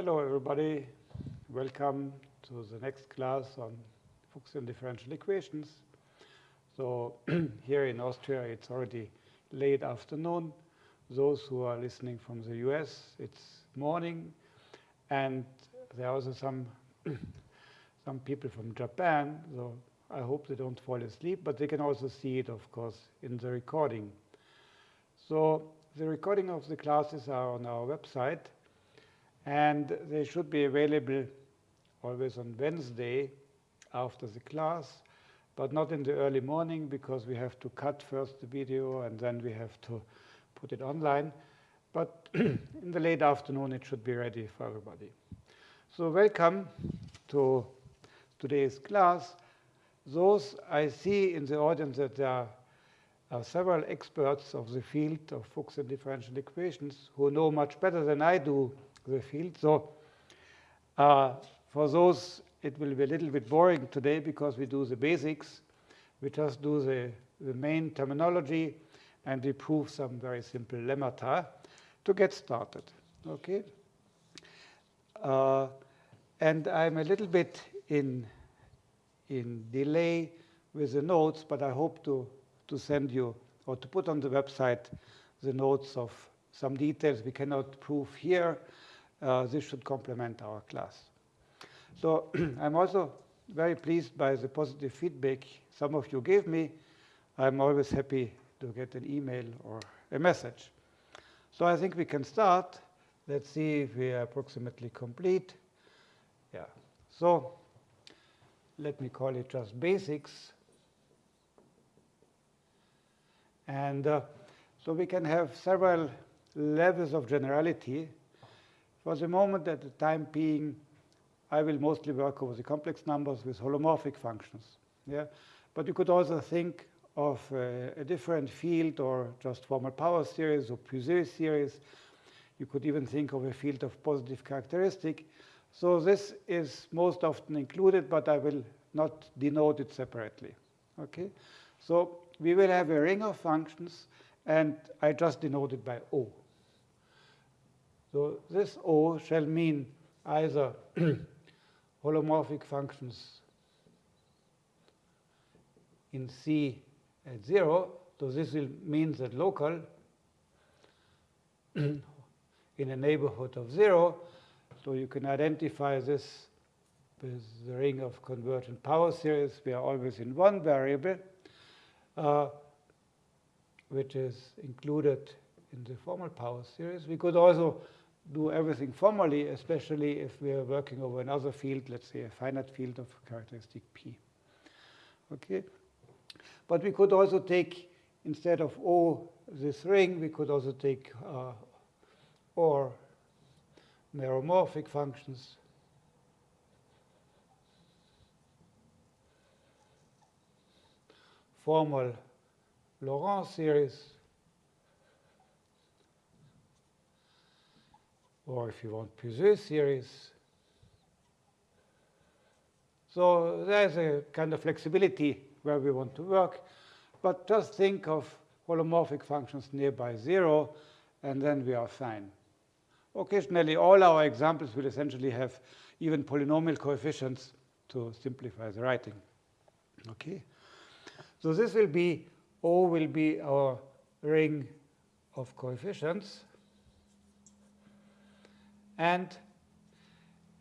Hello, everybody. Welcome to the next class on Fuchsian differential equations. So here in Austria, it's already late afternoon. Those who are listening from the US, it's morning. And there are also some, some people from Japan. So I hope they don't fall asleep, but they can also see it, of course, in the recording. So the recording of the classes are on our website. And they should be available always on Wednesday after the class, but not in the early morning because we have to cut first the video and then we have to put it online. But in the late afternoon, it should be ready for everybody. So welcome to today's class. Those I see in the audience that there are, several experts of the field of Fuchsian differential equations who know much better than I do the field. So uh, for those, it will be a little bit boring today because we do the basics. We just do the, the main terminology and we prove some very simple lemmata to get started. Okay. Uh, and I'm a little bit in, in delay with the notes, but I hope to, to send you or to put on the website the notes of some details we cannot prove here, uh, this should complement our class. So I'm also very pleased by the positive feedback some of you gave me. I'm always happy to get an email or a message. So I think we can start. Let's see if we are approximately complete. Yeah. So let me call it just basics. And uh, so we can have several levels of generality for the moment, at the time being, I will mostly work over the complex numbers with holomorphic functions. Yeah? But you could also think of a, a different field or just formal power series or Puiseux series. You could even think of a field of positive characteristic. So this is most often included, but I will not denote it separately. Okay? So we will have a ring of functions, and I just denote it by O. So this O shall mean either holomorphic functions in C at 0. So this will mean that local in a neighborhood of 0. So you can identify this with the ring of convergent power series. We are always in one variable, uh, which is included in the formal power series. We could also do everything formally, especially if we are working over another field, let's say a finite field of characteristic P. Okay? But we could also take, instead of O, this ring, we could also take uh, or meromorphic functions. Formal Laurent series or if you want Puiseux series. So there's a kind of flexibility where we want to work. But just think of holomorphic functions nearby 0, and then we are fine. Occasionally, all our examples will essentially have even polynomial coefficients to simplify the writing. Okay? So this will be, O will be our ring of coefficients. And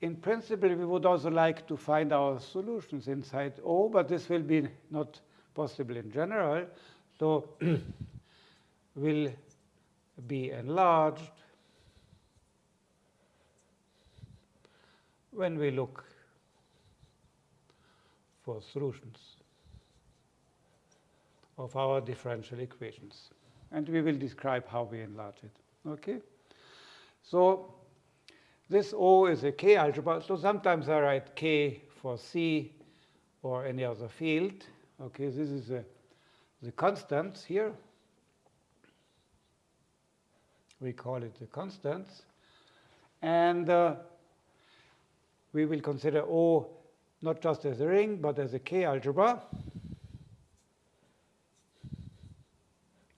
in principle, we would also like to find our solutions inside O, but this will be not possible in general. So will be enlarged when we look for solutions of our differential equations. And we will describe how we enlarge it. Okay? So this O is a K algebra, so sometimes I write K for C or any other field. Okay, this is a, the constants here. We call it the constants. And uh, we will consider O not just as a ring, but as a K algebra.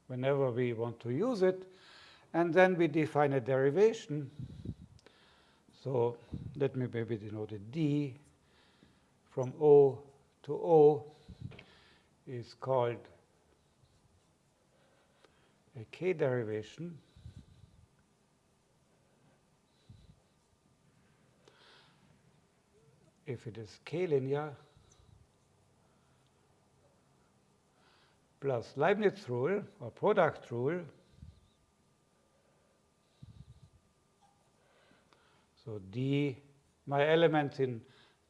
Whenever we want to use it. And then we define a derivation So let me maybe denote it d from O to O is called a k derivation if it is k linear plus Leibniz rule or product rule. So D, my elements in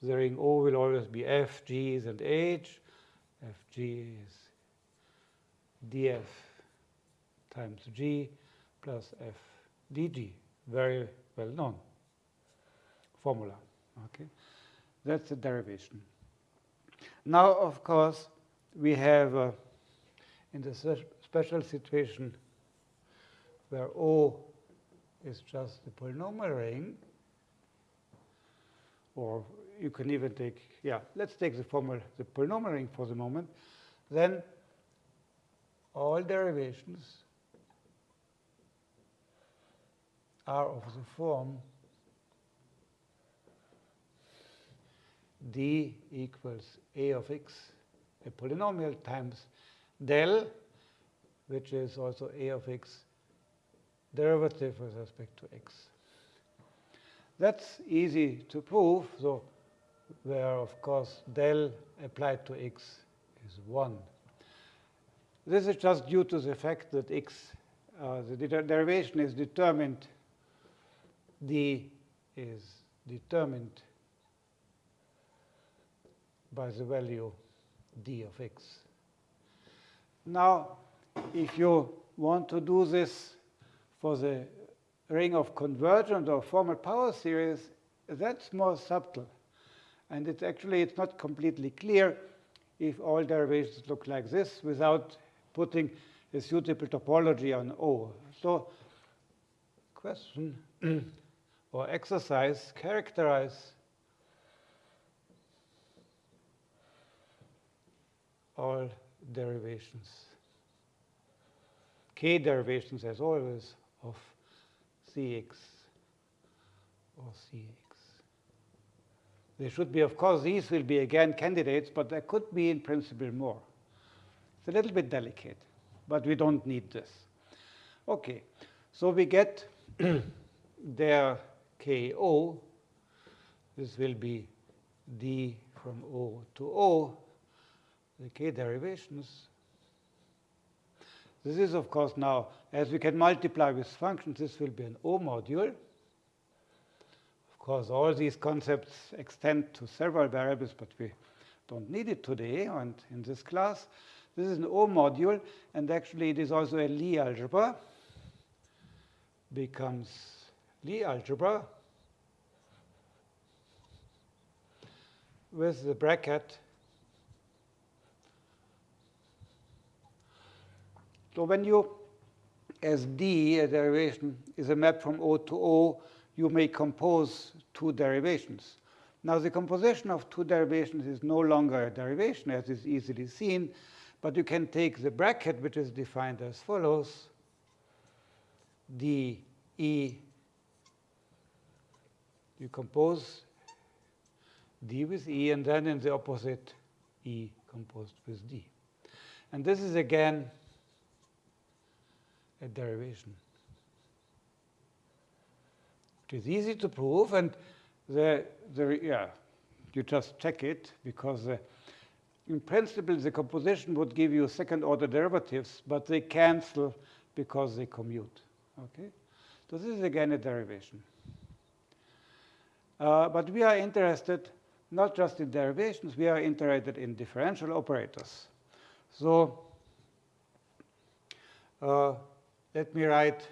the ring O will always be F, G's, and H. Fg is df times g plus f dg, very well known formula. Okay, That's the derivation. Now, of course, we have uh, in the special situation where O is just the polynomial ring, or you can even take, yeah, let's take the formula, the polynomial ring for the moment, then all derivations are of the form d equals a of x, a polynomial times del, which is also a of x derivative with respect to x. That's easy to prove, so where, of course, del applied to x is 1. This is just due to the fact that x, uh, the derivation is determined, d is determined by the value d of x. Now, if you want to do this for the ring of convergent or formal power series, that's more subtle. And it's actually, it's not completely clear if all derivations look like this without putting a suitable topology on O. So question or exercise, characterize all derivations. K derivations, as always, of Cx or Cx. There should be, of course, these will be again candidates, but there could be in principle more. It's a little bit delicate, but we don't need this. Okay, so we get their KO. This will be D from O to O, the K derivations. This is, of course, now, as we can multiply with functions, this will be an O module Of course, all these concepts extend to several variables, but we don't need it today and in this class. This is an O module, and actually it is also a Lie algebra. Becomes Lie algebra with the bracket. So when you, as D, a derivation, is a map from O to O, you may compose two derivations. Now, the composition of two derivations is no longer a derivation, as is easily seen, but you can take the bracket, which is defined as follows, d e, you compose d with e, and then in the opposite, e composed with d. And this is, again, derivation. It is easy to prove, and the, the, yeah, you just check it, because uh, in principle, the composition would give you second-order derivatives, but they cancel because they commute. Okay? So this is, again, a derivation. Uh, but we are interested not just in derivations, we are interested in differential operators. So uh, let me write,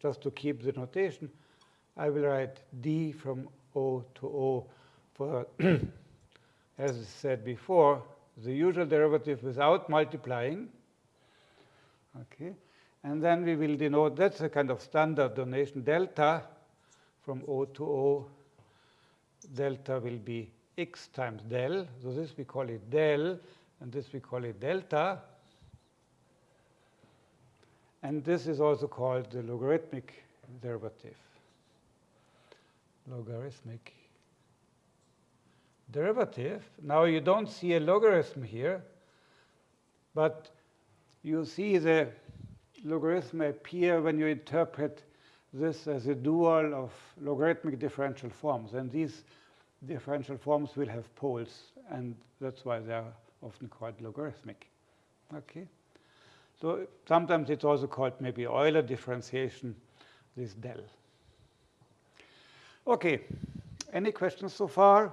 just to keep the notation, I will write d from O to O for, as I said before, the usual derivative without multiplying. Okay. And then we will denote, that's a kind of standard donation, delta from O to O. Delta will be x times del. So this we call it del, and this we call it delta. And this is also called the logarithmic derivative logarithmic derivative. Now you don't see a logarithm here, but you see the logarithm appear when you interpret this as a dual of logarithmic differential forms. And these differential forms will have poles, and that's why they are often called logarithmic. Okay. So sometimes it's also called maybe Euler differentiation, this del. Okay. Any questions so far?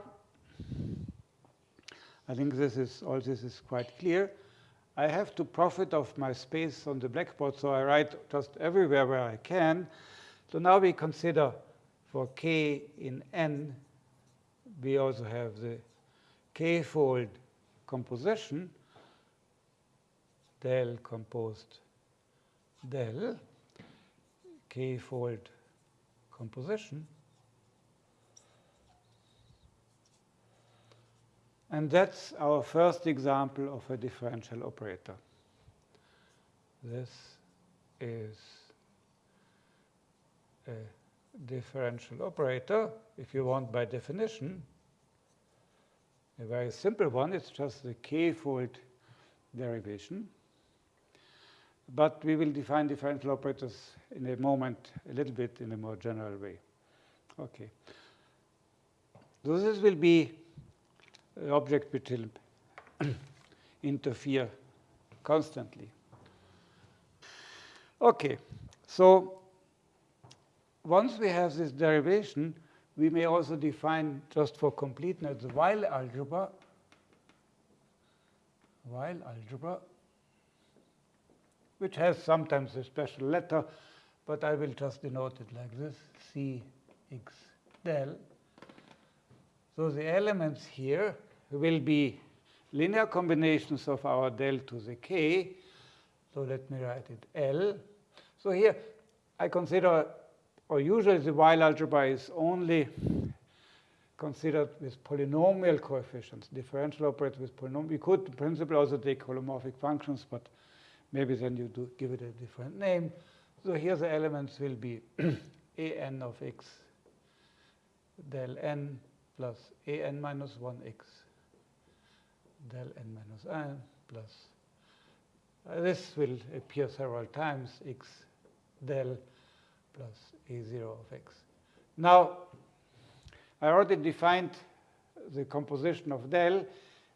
I think this is all this is quite clear. I have to profit of my space on the blackboard, so I write just everywhere where I can. So now we consider for k in n, we also have the k-fold composition, del composed del, k-fold composition. And that's our first example of a differential operator. This is a differential operator, if you want by definition. A very simple one, it's just the k-fold derivation. But we will define differential operators in a moment, a little bit in a more general way. Okay. So this will be uh, object which will interfere constantly. Okay, so once we have this derivation, we may also define, just for completeness, the Weyl algebra. Weyl algebra, which has sometimes a special letter, but I will just denote it like this, Cx del so the elements here will be linear combinations of our del to the k. So let me write it L. So here I consider, or usually the Weyl algebra is only considered with polynomial coefficients, differential operators with polynomial. We could, in principle, also take holomorphic functions, but maybe then you do give it a different name. So here the elements will be an of x del n plus a n minus 1x del n minus n plus uh, this will appear several times x del plus a0 of x. Now, I already defined the composition of del.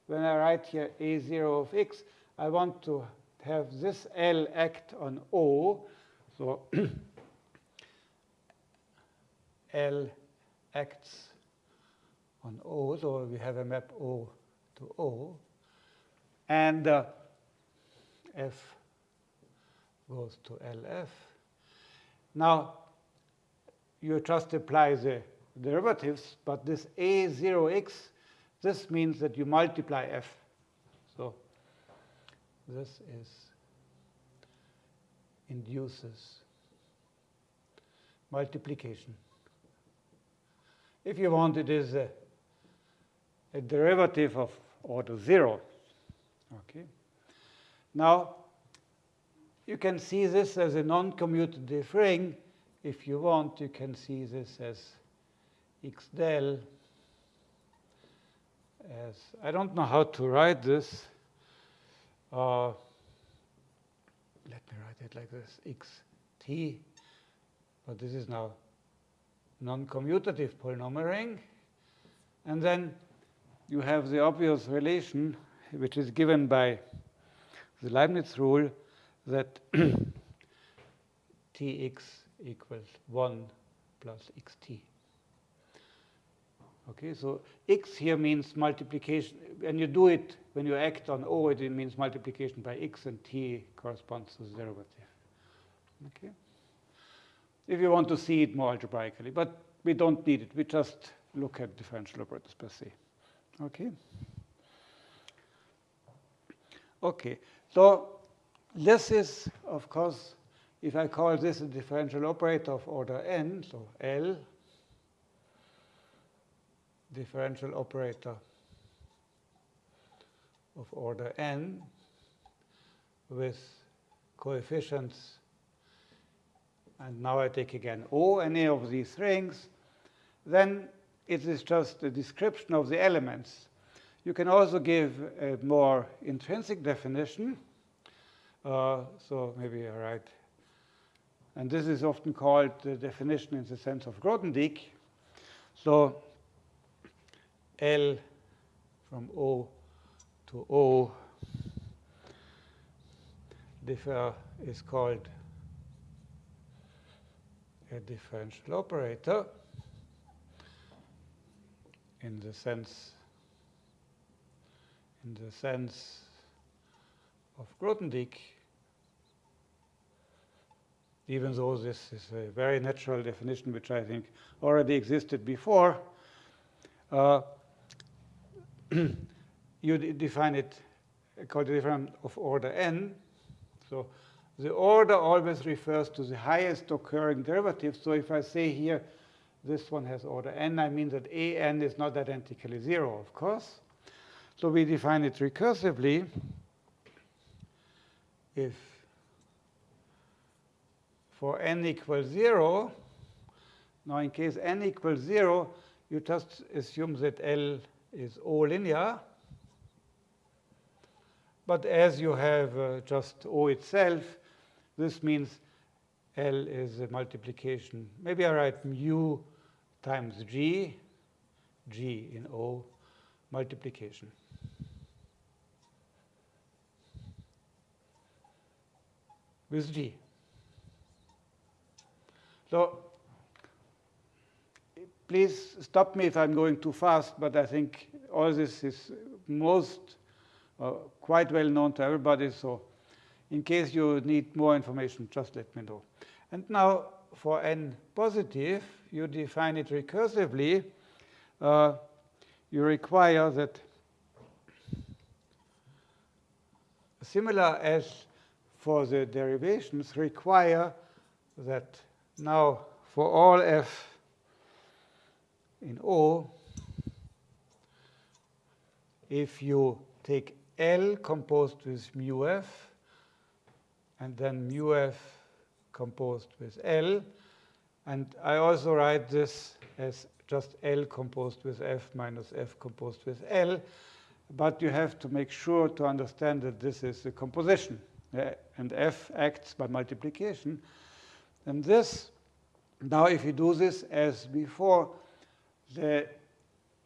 When I write here a0 of x, I want to have this L act on O. So L acts on O, so we have a map O to O. And uh, F goes to LF. Now, you just apply the derivatives, but this A0x, this means that you multiply F. This is induces multiplication. If you want, it is a a derivative of order 0. Okay. Now, you can see this as a non-commutative ring. If you want, you can see this as x del as, I don't know how to write this. Uh, let me write it like this, xt, but this is now non-commutative polynomial ring. And then you have the obvious relation, which is given by the Leibniz rule that tx equals 1 plus xt. Okay, so x here means multiplication. When you do it, when you act on O, it means multiplication by x, and t corresponds to the derivative. Okay. If you want to see it more algebraically, but we don't need it. We just look at differential operators per se. Okay. Okay. So this is, of course, if I call this a differential operator of order n, so L, differential operator of order n with coefficients, and now I take again O, any of these rings, then it is just a description of the elements. You can also give a more intrinsic definition. Uh, so maybe I write, and this is often called the definition in the sense of Grothendieck. So L from O to O. Differ is called a differential operator in the sense in the sense of Grothendieck, even though this is a very natural definition which I think already existed before, uh, you define it called a differential of order n. So the order always refers to the highest occurring derivative. So if I say here this one has order n, I mean that an is not identically 0, of course. So we define it recursively if for n equals 0, now in case n equals 0, you just assume that L is O linear. But as you have uh, just O itself, this means L is a multiplication. Maybe I write mu times G, G in O, multiplication. with G. So please stop me if I'm going too fast, but I think all this is most uh, quite well known to everybody. So in case you need more information, just let me know. And now for n positive, you define it recursively. Uh, you require that similar as for the derivations require that now for all f in O, if you take L composed with mu f, and then mu f composed with L, and I also write this as just L composed with F minus F composed with L, but you have to make sure to understand that this is a composition and f acts by multiplication. And this, now if you do this as before, the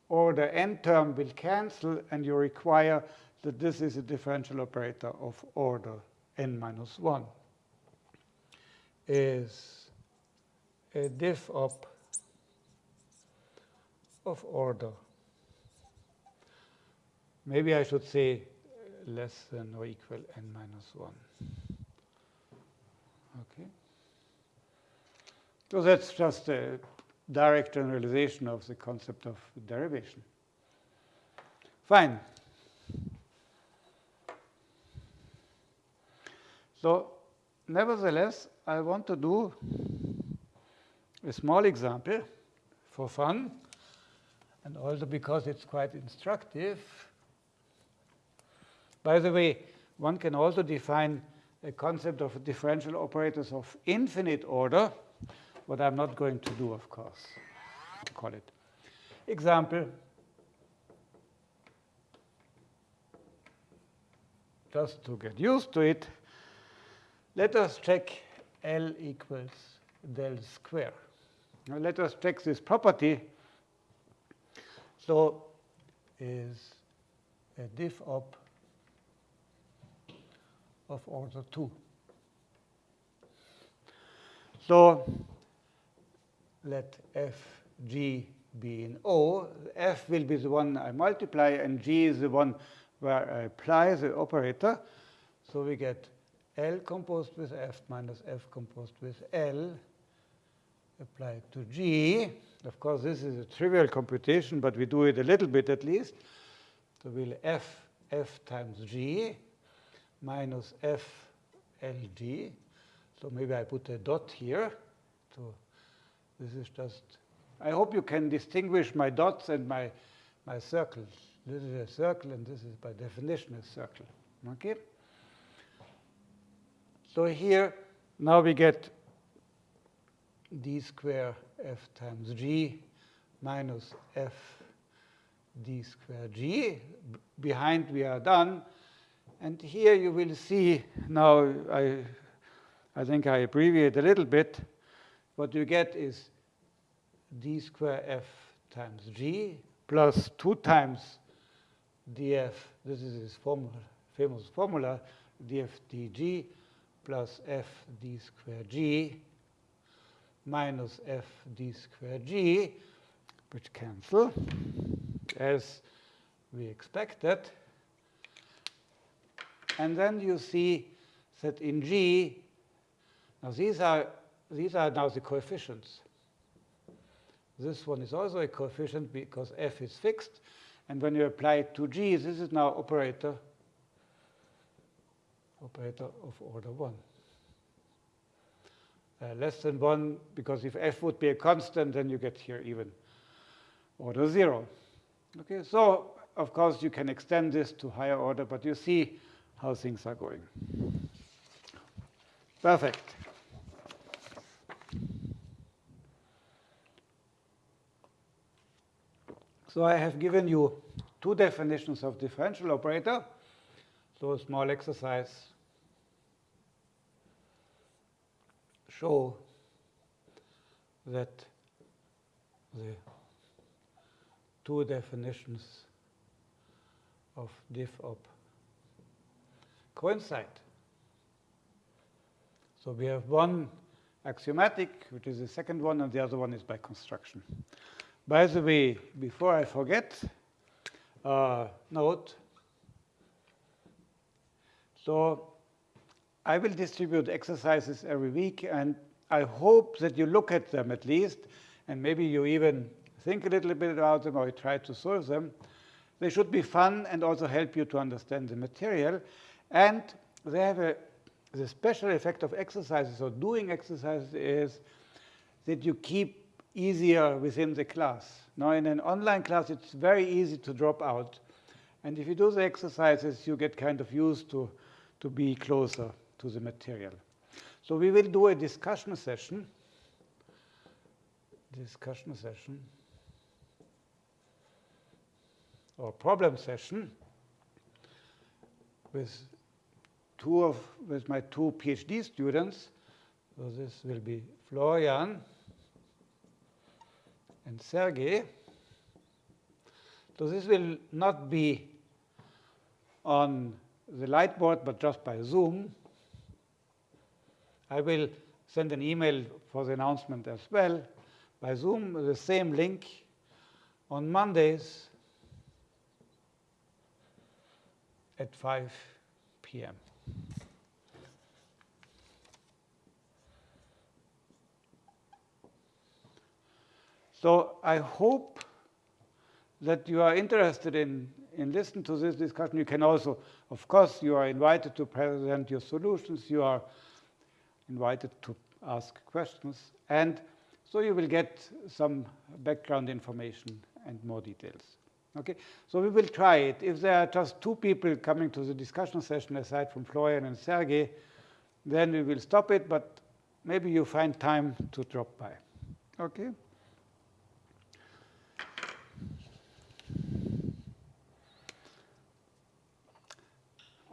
order n term will cancel, and you require that this is a differential operator of order n minus 1 is a diff op of order. Maybe I should say less than or equal n minus 1. Okay. So that's just a direct generalization of the concept of derivation. Fine. So nevertheless, I want to do a small example for fun, and also because it's quite instructive. By the way, one can also define a concept of differential operators of infinite order, what I'm not going to do, of course, call it. Example, just to get used to it, let us check L equals del square. Now let us check this property. So is a diff op of order 2. So let fg be in O. f will be the one I multiply, and g is the one where I apply the operator. So we get L composed with f minus f composed with L applied to g. Of course, this is a trivial computation, but we do it a little bit at least. So we'll f f times g minus f. So maybe I put a dot here. This is just, I hope you can distinguish my dots and my, my circles. This is a circle, and this is by definition a circle. Okay? So here, now we get d square f times g minus f d square g. Behind we are done. And here you will see, now I, I think I abbreviate a little bit. What you get is d square f times g plus 2 times df. This is his formula, famous formula, df dg plus f d square g minus f d square g, which cancel as we expected. And then you see that in G, now these are, these are now the coefficients. This one is also a coefficient because f is fixed. And when you apply it to G, this is now operator, operator of order 1. Uh, less than 1, because if f would be a constant, then you get here even order 0. Okay, so of course you can extend this to higher order, but you see how things are going. Perfect. So I have given you two definitions of differential operator. So a small exercise show that the two definitions of diff op coincide. So we have one axiomatic, which is the second one, and the other one is by construction. By the way, before I forget, uh, note, so I will distribute exercises every week, and I hope that you look at them at least, and maybe you even think a little bit about them or you try to solve them. They should be fun and also help you to understand the material. And they have a the special effect of exercises or doing exercises is that you keep easier within the class. Now, in an online class, it's very easy to drop out. And if you do the exercises, you get kind of used to, to be closer to the material. So we will do a discussion session. Discussion session or problem session with two of with my two PhD students. So this will be Florian and Sergey. So this will not be on the Lightboard, but just by Zoom. I will send an email for the announcement as well by Zoom, the same link on Mondays at 5 p.m. So I hope that you are interested in, in listening to this discussion. You can also, of course, you are invited to present your solutions. You are invited to ask questions. And so you will get some background information and more details. Okay, so we will try it. If there are just two people coming to the discussion session aside from Florian and Sergey, then we will stop it, but maybe you find time to drop by. Okay?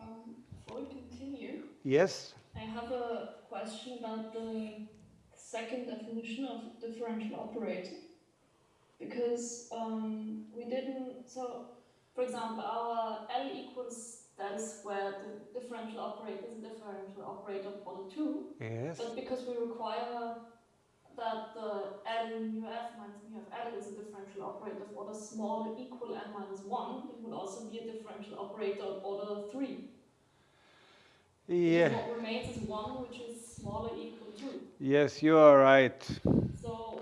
Um, before we continue, yes? I have a question about the second definition of differential operator because um, we didn't, so for example, our L equals that is where the differential operator is a differential operator of order 2. Yes. But because we require that the L mu f minus mu of L is a differential operator of order smaller equal n minus 1, it would also be a differential operator of order 3. Yeah. What remains is 1, which is smaller equal 2. Yes, you are right. So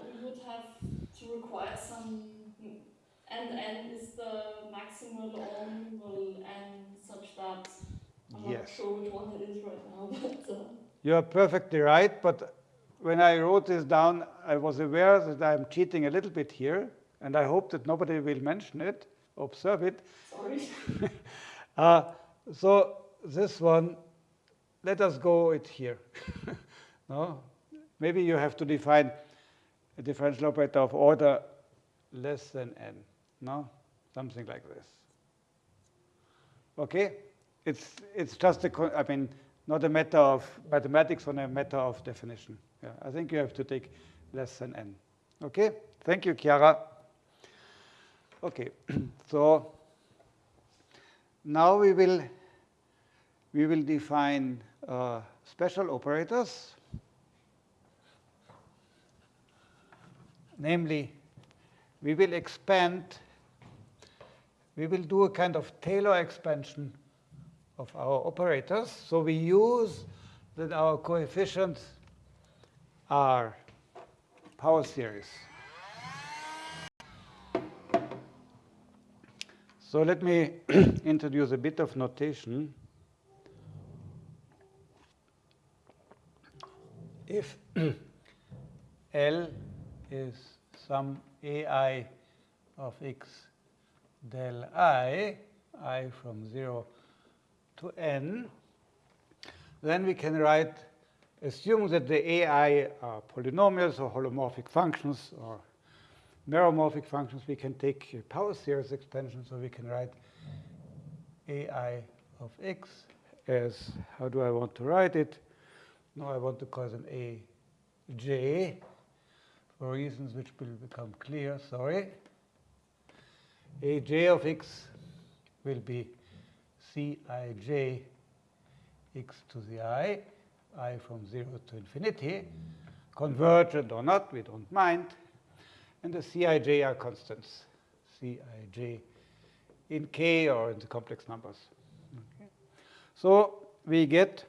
we would have to require some, and n is the maximal or minimal n such that I'm Yes. not sure which one it is right now, but uh, You are perfectly right, but when I wrote this down, I was aware that I'm cheating a little bit here, and I hope that nobody will mention it, observe it. sorry. Uh, so this one, let us go it here. no? Maybe you have to define a differential operator of order less than n. No? Something like this. Okay? It's, it's just a, I mean, not a matter of mathematics, but a matter of definition. Yeah, I think you have to take less than n. Okay? Thank you, Chiara. Okay, so now we will we will define uh, special operators, namely, we will expand, we will do a kind of Taylor expansion of our operators. So we use that our coefficients are power series. So let me introduce a bit of notation. If L is some ai of x del i, i from 0 to n, then we can write, assume that the ai are polynomials or holomorphic functions or meromorphic functions, we can take power series expansion, so we can write ai of x as, how do I want to write it? Now I want to call them aj for reasons which will become clear, sorry. aj of x will be Cij x to the i, i from 0 to infinity, convergent or not, we don't mind. And the Cij are constants, Cij in k or in the complex numbers. Okay. So we get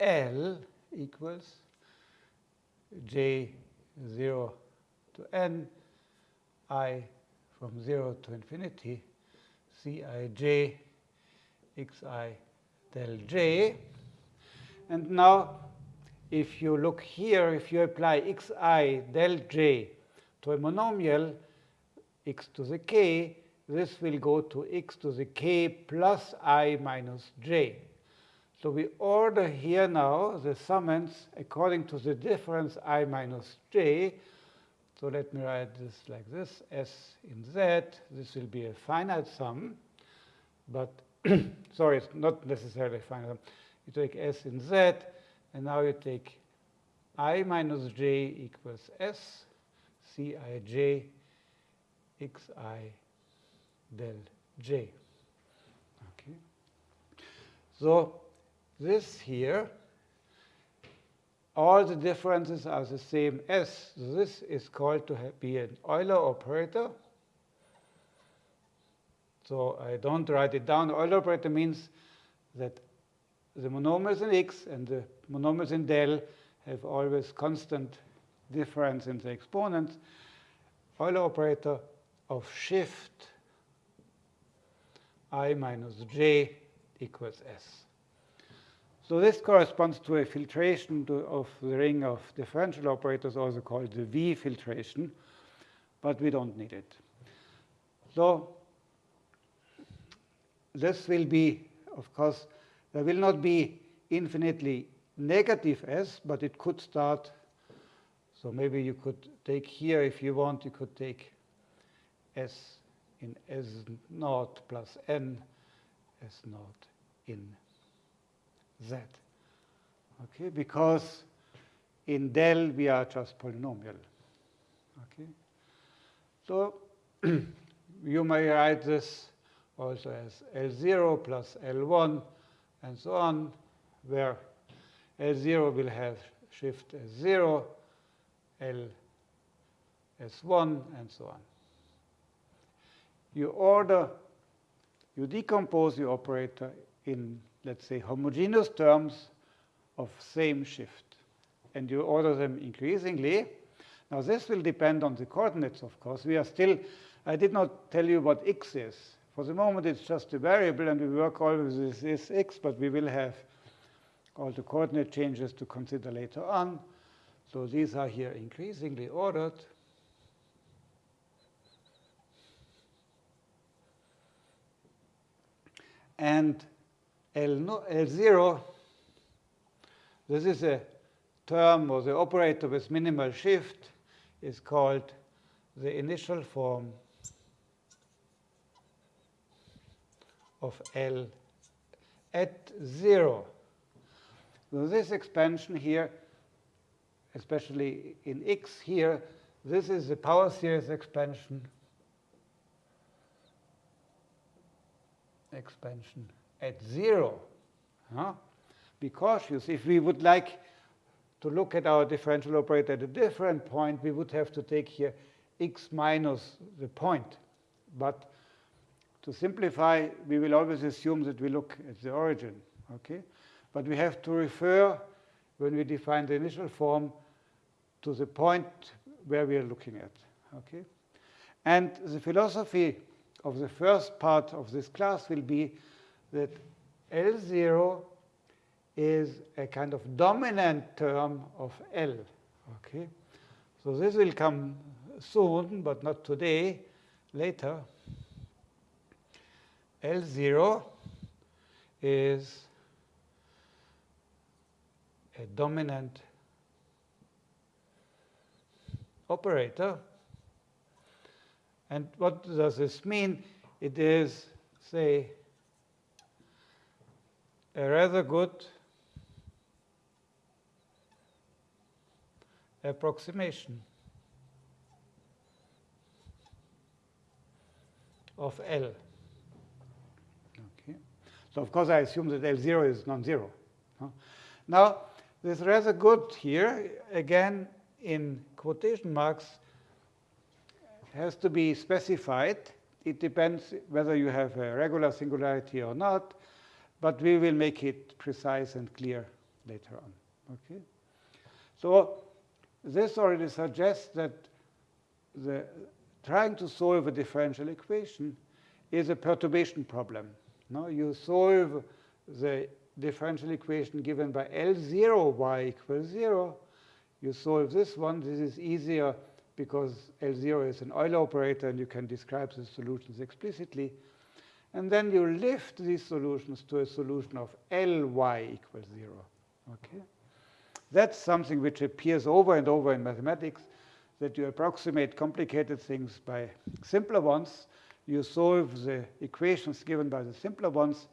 L equals j 0 to n, i from 0 to infinity, Cij xi del j. And now, if you look here, if you apply xi del j to a monomial x to the k, this will go to x to the k plus i minus j. So we order here now the summons according to the difference i minus j. So let me write this like this, s in z. This will be a finite sum, but sorry, it's not necessarily finite. You take s in z, and now you take i minus j equals s, cij xi del j. Okay. So this here, all the differences are the same as. This is called to be an Euler operator. So I don't write it down. Euler operator means that the monomials in x and the monomials in del have always constant difference in the exponents. Euler operator of shift i minus j equals s. So this corresponds to a filtration to, of the ring of differential operators, also called the V filtration, but we don't need it. So this will be, of course, there will not be infinitely negative s, but it could start. So maybe you could take here, if you want, you could take s in s naught plus n s naught in z. Okay, because in del we are just polynomial. Okay, so you may write this also as L0 plus L1 and so on, where L0 will have shift S0, L S1, and so on. You order, you decompose the operator in let's say, homogeneous terms of same shift. And you order them increasingly. Now, this will depend on the coordinates, of course. We are still, I did not tell you what x is. For the moment, it's just a variable, and we work always with this x, but we will have all the coordinate changes to consider later on. So these are here increasingly ordered. And L, L0, this is a term or the operator with minimal shift is called the initial form of L at 0. So this expansion here, especially in x here, this is the power series expansion expansion at 0. Huh? Be cautious. If we would like to look at our differential operator at a different point, we would have to take here x minus the point. But to simplify, we will always assume that we look at the origin. Okay? But we have to refer, when we define the initial form, to the point where we are looking at. Okay? And the philosophy of the first part of this class will be that L0 is a kind of dominant term of L. Okay? So this will come soon, but not today, later. L0 is a dominant operator. And what does this mean? It is, say, a rather good approximation of L. Okay. So of course I assume that L0 is non-zero. Now, this rather good here, again, in quotation marks, has to be specified. It depends whether you have a regular singularity or not, but we will make it precise and clear later on. Okay? So this already suggests that the trying to solve a differential equation is a perturbation problem. No, you solve the differential equation given by L0 y equals 0. You solve this one. This is easier because L0 is an Euler operator and you can describe the solutions explicitly. And then you lift these solutions to a solution of Ly equals 0. Okay? That's something which appears over and over in mathematics, that you approximate complicated things by simpler ones. You solve the equations given by the simpler ones,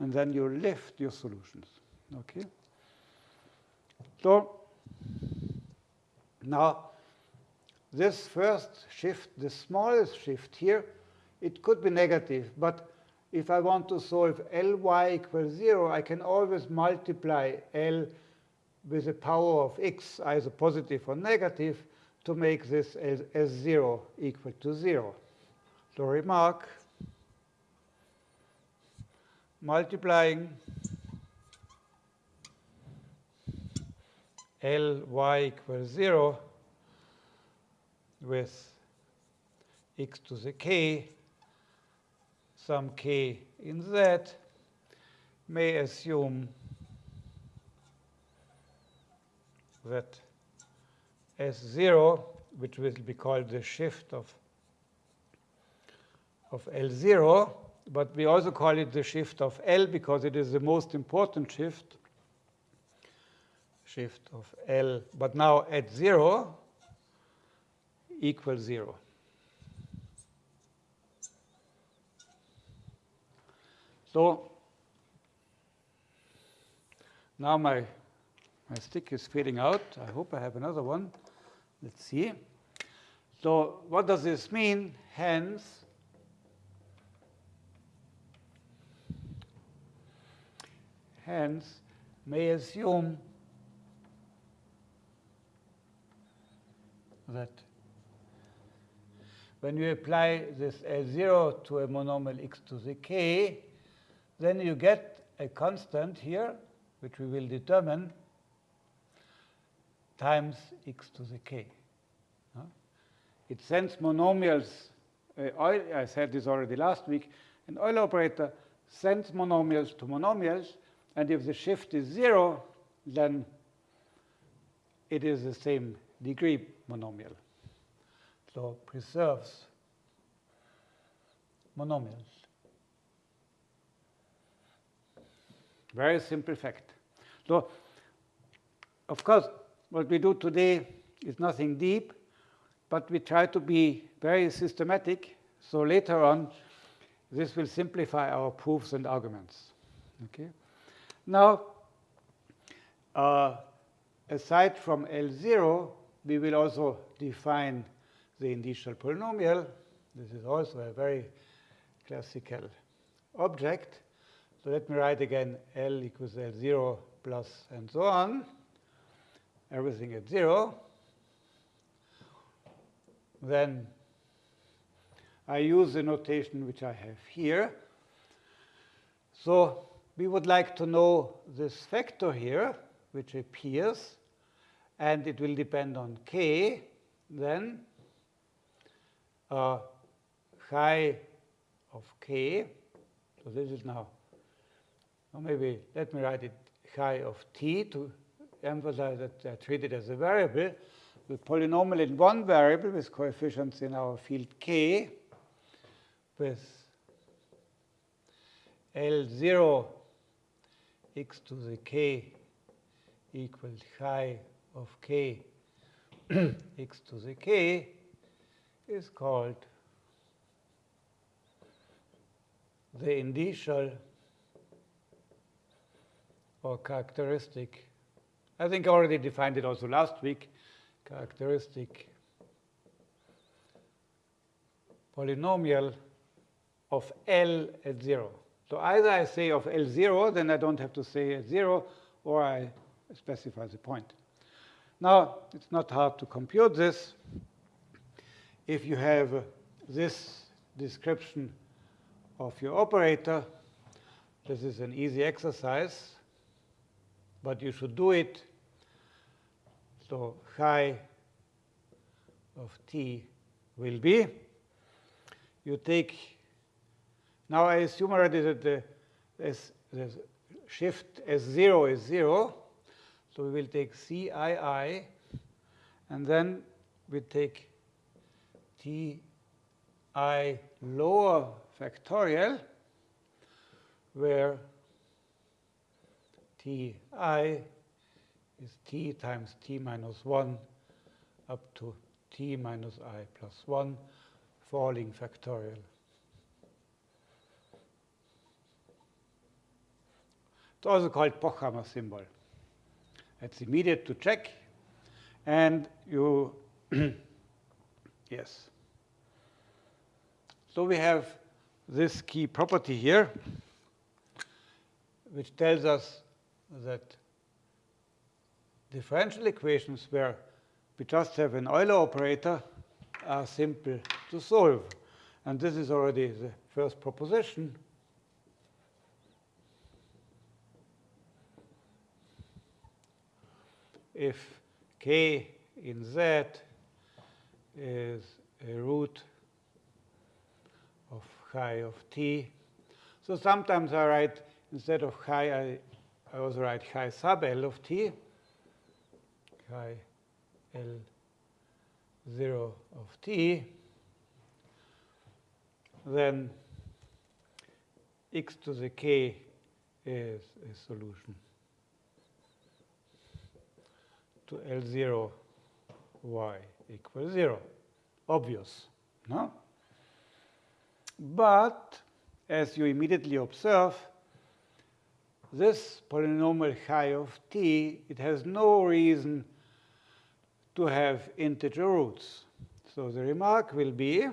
and then you lift your solutions. Okay? So now this first shift, the smallest shift here, it could be negative. But if I want to solve Ly equals 0, I can always multiply L with a power of x, either positive or negative, to make this as, as 0 equal to 0. So remark, multiplying Ly equals 0 with x to the k, some k in z, may assume that S0, which will be called the shift of, of L0, but we also call it the shift of L because it is the most important shift, shift of L, but now at 0 equals 0. So now my my stick is fading out. I hope I have another one. Let's see. So what does this mean? Hence, hence may assume that when you apply this L0 to a monomial x to the k, then you get a constant here, which we will determine times x to the k. It sends monomials. Uh, I said this already last week. An Euler operator sends monomials to monomials, and if the shift is 0, then it is the same degree monomial. So preserves monomials. Very simple fact. So, of course, what we do today is nothing deep, but we try to be very systematic. So later on, this will simplify our proofs and arguments. Okay. Now, uh, aside from L0, we will also define the indicial polynomial. This is also a very classical object. So let me write again L equals L0 plus and so on, everything at 0. Then I use the notation which I have here. So we would like to know this vector here, which appears, and it will depend on k, then uh, chi of k. So this is now, or maybe let me write it chi of t to emphasize that they're treated as a variable. The polynomial in one variable with coefficients in our field k with L0 x to the k equals chi of k x to the k is called the indicial or characteristic. I think I already defined it also last week. Characteristic polynomial of L at 0. So either I say of L0, then I don't have to say at 0, or I specify the point. Now, it's not hard to compute this. If you have this description of your operator, this is an easy exercise, but you should do it. So chi of t will be, you take, now I assume already that the, this shift S0 is 0. So we will take CII, and then we take TI lower factorial, where Ti is t times t minus 1 up to t minus i plus 1 falling factorial. It's also called Pochhammer symbol. It's immediate to check. And you, yes. So we have this key property here, which tells us that differential equations where we just have an Euler operator are simple to solve. And this is already the first proposition. If k in z is a root of chi of t. So sometimes I write, instead of chi, I, I also write chi sub L of t, chi L 0 of t. Then x to the k is a solution to L0 y equals 0. Obvious, no? But as you immediately observe, this polynomial chi of t, it has no reason to have integer roots. So the remark will be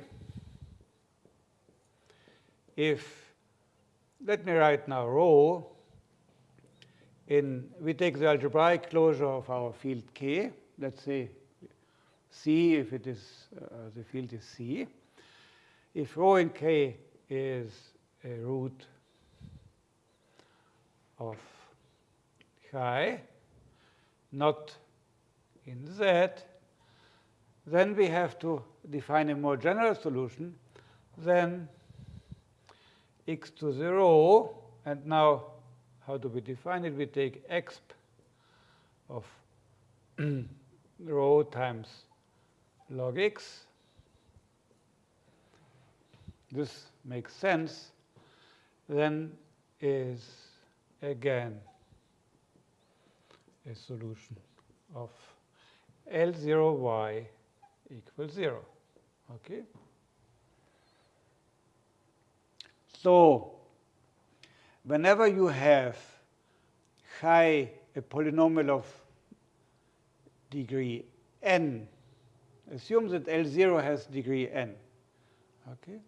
if, let me write now rho, in, we take the algebraic closure of our field K, let's say C if it is, uh, the field is C. If rho in K is a root of chi, not in Z, then we have to define a more general solution. Then x to 0. and now how do we define it? We take exp of rho times log x. This makes sense. Then is again a solution of L0y equals 0. Okay? So whenever you have high a polynomial of degree n, assume that L0 has degree n. Okay?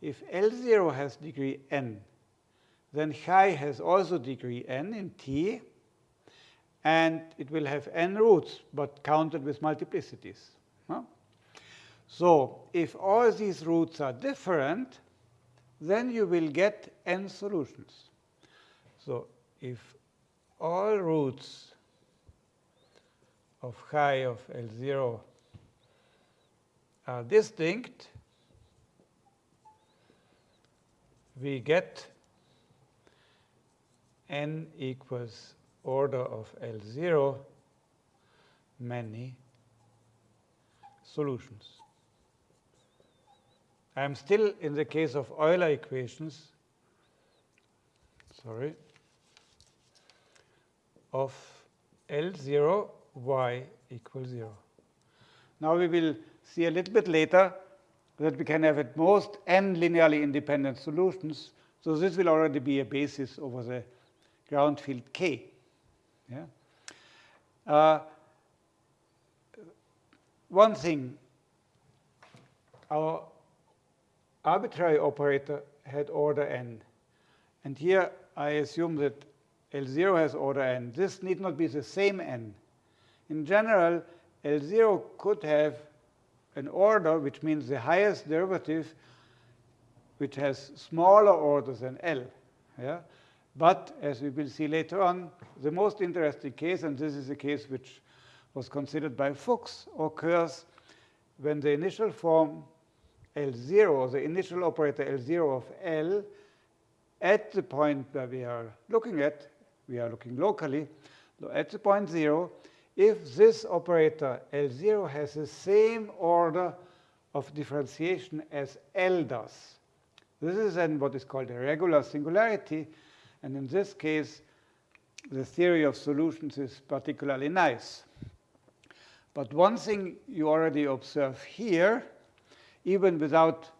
If L0 has degree n, then chi has also degree n in T, and it will have n roots, but counted with multiplicities. So if all these roots are different, then you will get n solutions. So if all roots of chi of L0 are distinct, we get n equals order of L0 many solutions. I am still in the case of Euler equations, sorry, of L0 y equals 0. Now we will see a little bit later that we can have at most n linearly independent solutions. So this will already be a basis over the ground field k. Yeah? Uh, one thing, our arbitrary operator had order n. And here I assume that L0 has order n. This need not be the same n. In general, L0 could have an order, which means the highest derivative, which has smaller order than L. Yeah? But as we will see later on, the most interesting case, and this is a case which was considered by Fuchs, occurs when the initial form L0, or the initial operator L0 of L, at the point where we are looking at, we are looking locally, at the point 0, if this operator L0 has the same order of differentiation as L does. This is then what is called a regular singularity. And in this case, the theory of solutions is particularly nice. But one thing you already observe here, even without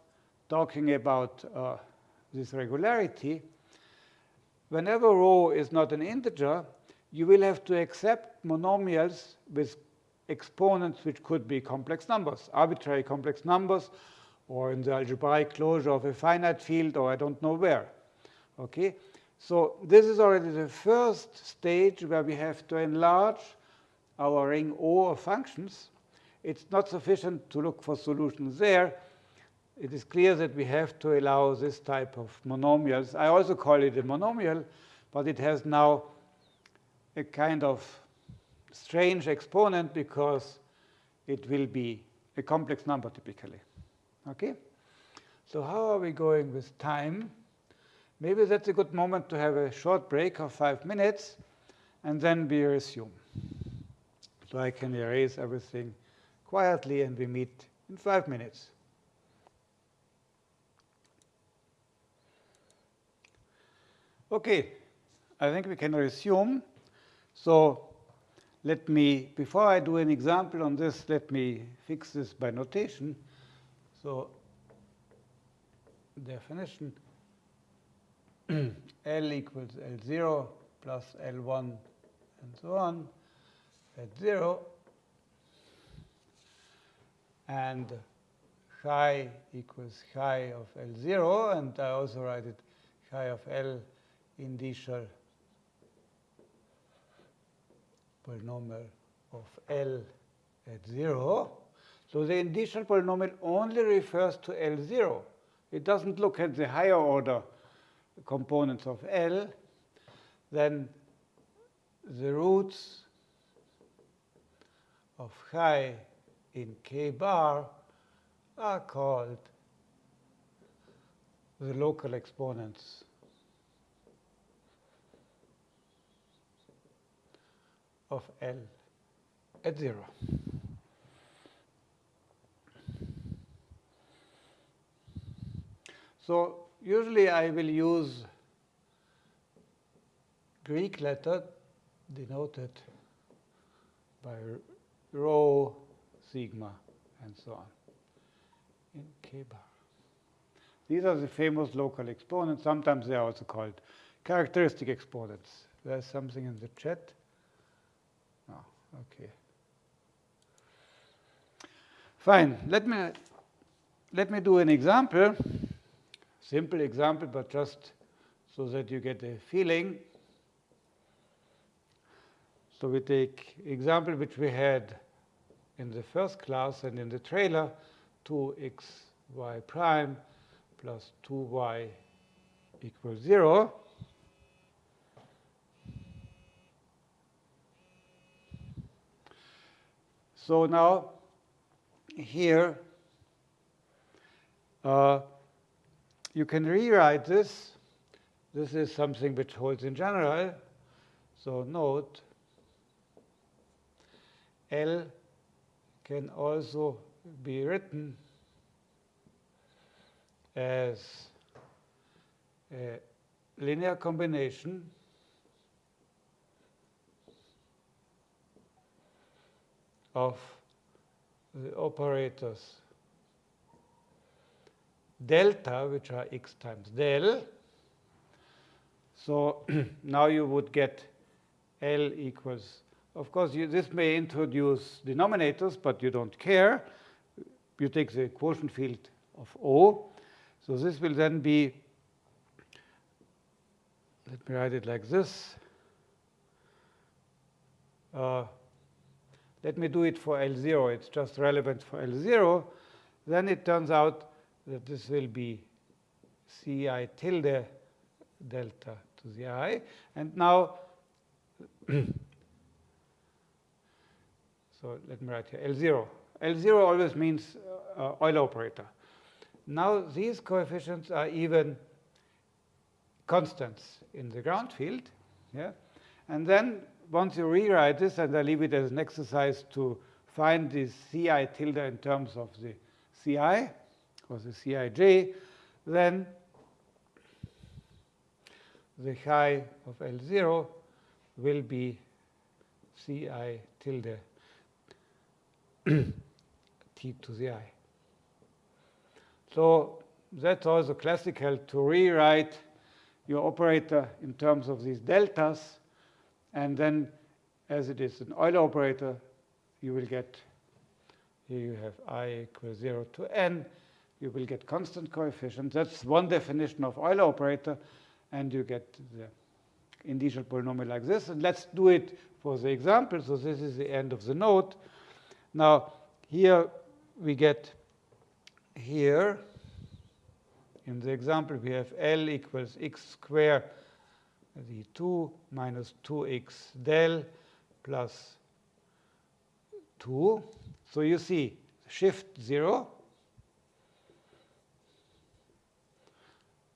talking about uh, this regularity, whenever rho is not an integer, you will have to accept monomials with exponents which could be complex numbers, arbitrary complex numbers, or in the algebraic closure of a finite field, or I don't know where. Okay? So this is already the first stage where we have to enlarge our ring O of functions. It's not sufficient to look for solutions there. It is clear that we have to allow this type of monomials. I also call it a monomial, but it has now a kind of strange exponent because it will be a complex number typically. Okay? So how are we going with time? Maybe that's a good moment to have a short break of five minutes, and then we resume. So I can erase everything quietly, and we meet in five minutes. Okay, I think we can resume. So let me, before I do an example on this, let me fix this by notation. So definition Mm. L equals L0 plus L1 and so on at 0. And chi equals chi of L0, and I also write it chi of L indicial polynomial of L at 0. So the indicial polynomial only refers to L0. It doesn't look at the higher order components of L. Then the roots of chi in k bar are called the local exponents of L at 0. So usually I will use Greek letter denoted by rho sigma, and so on in k bar. These are the famous local exponents. Sometimes they are also called characteristic exponents. There's something in the chat. Oh, okay. Fine. Let me let me do an example. Simple example, but just so that you get a feeling. So we take example which we had in the first class and in the trailer, 2xy prime plus 2y equals 0. So now here uh, you can rewrite this. This is something which holds in general. So note L can also be written as a linear combination of the operators delta, which are x times del. So now you would get L equals, of course, you, this may introduce denominators, but you don't care. You take the quotient field of O. So this will then be, let me write it like this. Uh, let me do it for L0. It's just relevant for L0. Then it turns out that this will be Ci tilde delta to the i. And now, so let me write here L0. L0 always means uh, Euler operator. Now these coefficients are even constants in the ground field. Yeah? And then once you rewrite this, and I leave it as an exercise to find this Ci tilde in terms of the Ci or the Cij, then the chi of L0 will be Ci tilde t to the i. So that's also classical to rewrite your operator in terms of these deltas. And then as it is an Euler operator, you will get, here you have i equals 0 to n. You will get constant coefficients. That's one definition of Euler operator. And you get the indicial polynomial like this. And let's do it for the example. So this is the end of the note. Now, here we get here, in the example, we have L equals x squared, the 2 minus 2x del plus 2. So you see shift 0.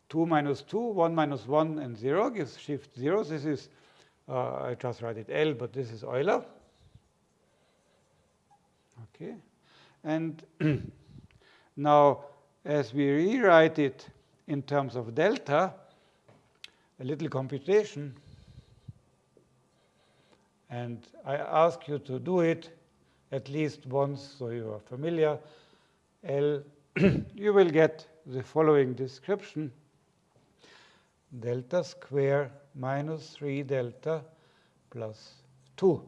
2 minus 2, 1 minus 1, and 0 gives shift 0. This is, uh, I just write it L, but this is Euler. Okay. And now, as we rewrite it in terms of delta, a little computation, and I ask you to do it at least once so you are familiar, L, you will get the following description. Delta square minus 3 delta plus 2.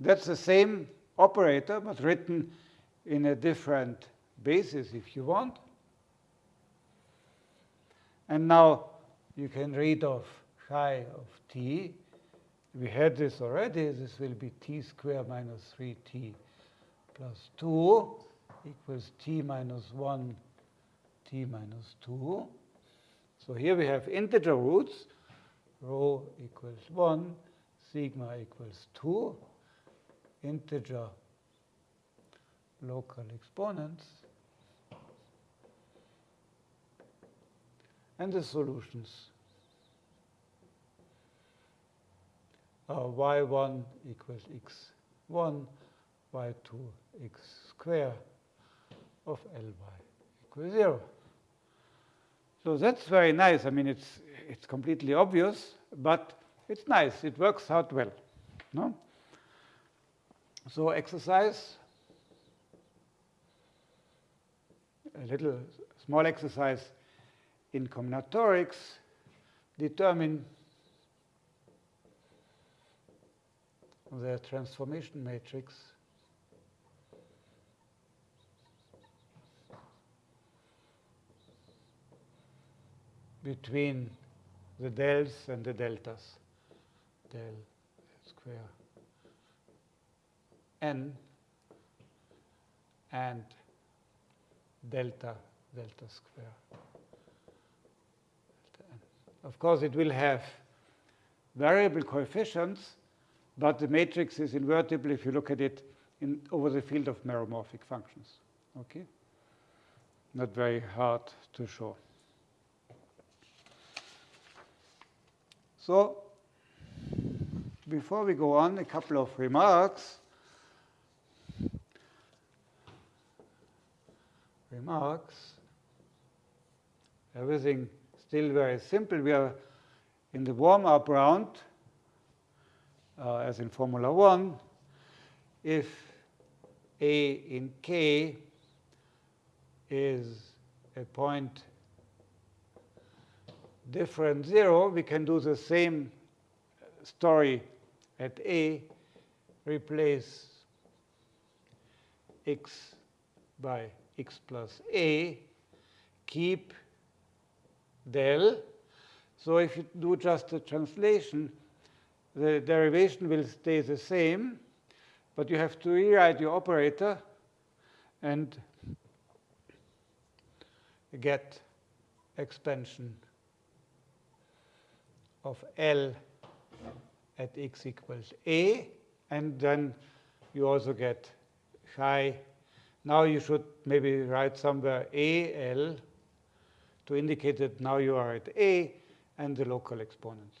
That's the same operator, but written in a different basis if you want. And now you can read off chi of t. We had this already. This will be t squared minus 3t plus 2 equals t minus 1 t minus 2. So here we have integer roots. Rho equals 1, sigma equals 2, integer local exponents. And the solutions are y1 equals x1, y2 x square of Ly equals 0. So that's very nice. I mean, it's, it's completely obvious, but it's nice. It works out well. No? So exercise, a little small exercise in combinatorics, determine the transformation matrix between the dels and the deltas, del square n and delta delta square. Delta n. Of course, it will have variable coefficients, but the matrix is invertible if you look at it in, over the field of meromorphic functions. Okay? Not very hard to show. So before we go on, a couple of remarks. Remarks. Everything still very simple. We are in the warm-up round, uh, as in Formula 1. If A in K is a point different 0, we can do the same story at A, replace x by x plus A, keep del. So if you do just a translation, the derivation will stay the same, but you have to rewrite your operator and get expansion of L at x equals a, and then you also get phi. Now you should maybe write somewhere AL to indicate that now you are at A and the local exponents.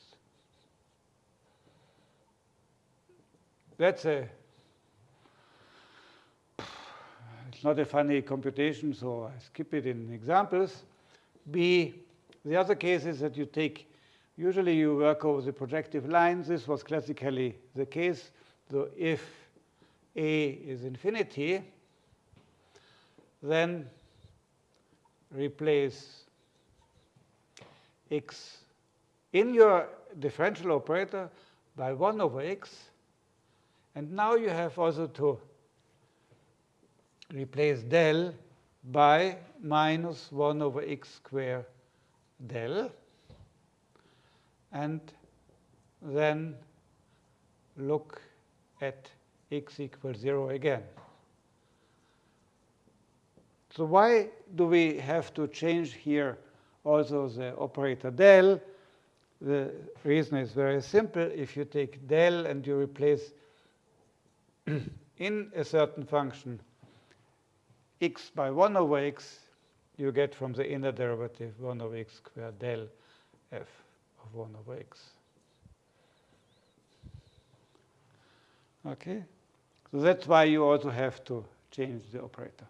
That's a it's not a funny computation, so I skip it in examples. B, the other case is that you take Usually you work over the projective lines. This was classically the case. So if A is infinity, then replace x in your differential operator by 1 over x. And now you have also to replace del by minus 1 over x squared del and then look at x equals 0 again. So why do we have to change here also the operator del? The reason is very simple. If you take del and you replace in a certain function x by 1 over x, you get from the inner derivative 1 over x squared del f of 1 over x. Okay? So that's why you also have to change the operator.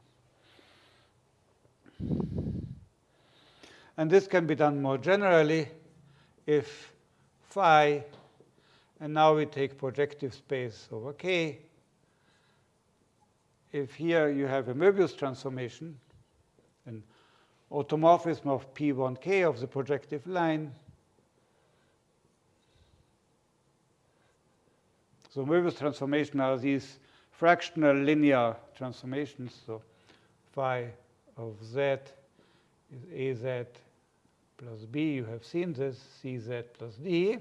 And this can be done more generally if phi, and now we take projective space over k. If here you have a Möbius transformation, an automorphism of P1k of the projective line, So Möbius transformation are these fractional linear transformations. So phi of z is az plus b. You have seen this, cz plus d,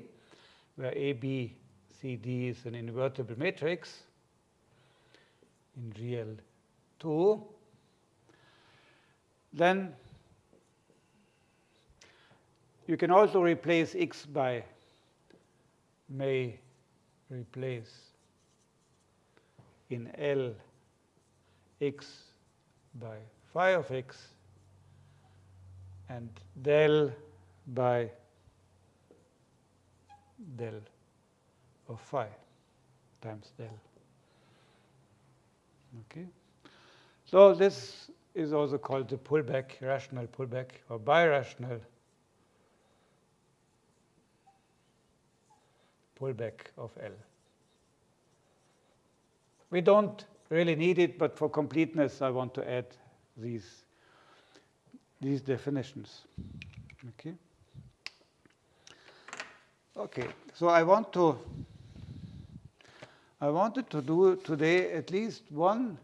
where a, b, c, d is an invertible matrix in GL2. Then you can also replace x by may replace in L x by phi of x and del by del of phi times del. Okay. So this is also called the pullback, rational pullback or birational pullback of L. We don't really need it, but for completeness, I want to add these, these definitions. Okay. Okay, so I want to I wanted to do today at least one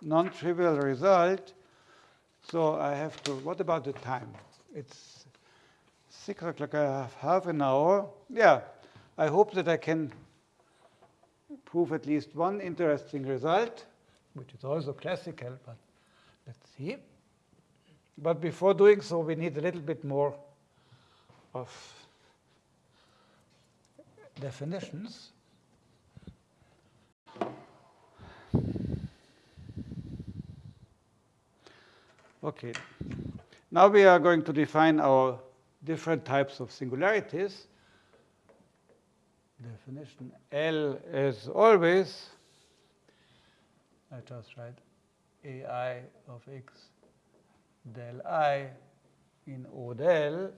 non-trivial result. So I have to, what about the time? It's six o'clock, I have half an hour. Yeah, I hope that I can prove at least one interesting result, which is also classical, but let's see. But before doing so, we need a little bit more of definitions. Okay. Now we are going to define our different types of singularities. Definition L is always. I just write AI of x del i in O del.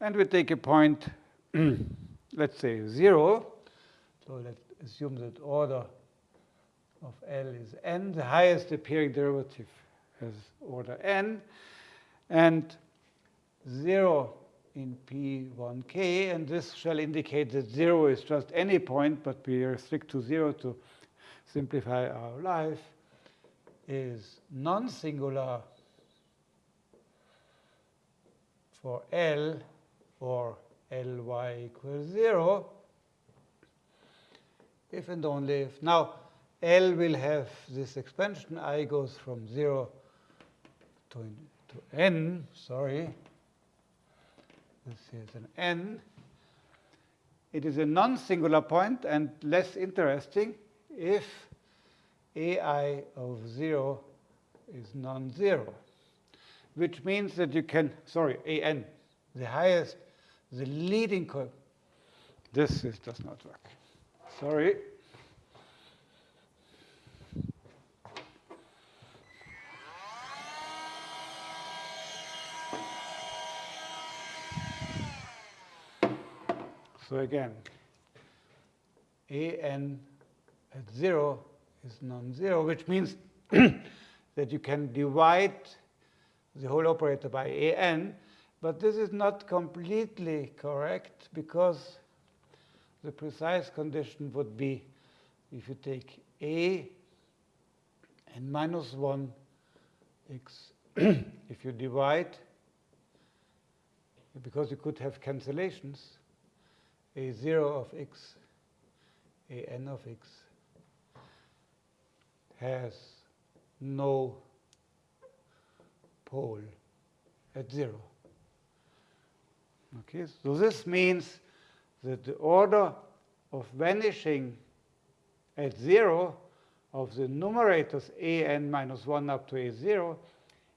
And we take a point, let's say 0. So let's assume that order of L is n, the highest appearing derivative has order n, and 0 in P1k, and this shall indicate that 0 is just any point, but we restrict to 0 to simplify our life, is non-singular for L or Ly equals 0, if and only if. Now, L will have this expansion. I goes from 0 to, to n, sorry. This is an n. It is a non-singular point and less interesting if ai of 0 is non-zero, which means that you can, sorry, an, the highest, the leading, this is, does not work. Sorry. So again, an at 0 is non-zero, which means that you can divide the whole operator by an, but this is not completely correct because the precise condition would be if you take a and minus 1 x, if you divide, because you could have cancellations, a 0 of x, a n of x has no pole at 0. Okay, so this means that the order of vanishing at 0 of the numerators a n minus 1 up to a 0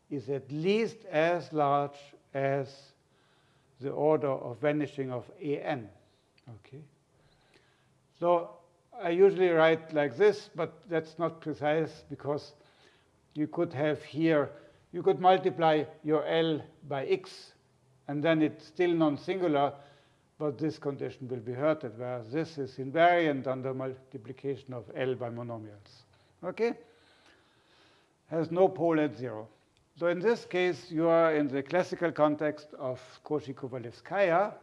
is at least as large as the order of vanishing of a n. Okay. So I usually write like this, but that's not precise because you could have here, you could multiply your L by x, and then it's still non-singular, but this condition will be hurted, whereas this is invariant under multiplication of L by monomials. Okay? Has no pole at zero. So in this case, you are in the classical context of Cauchy-Kovalevskaya,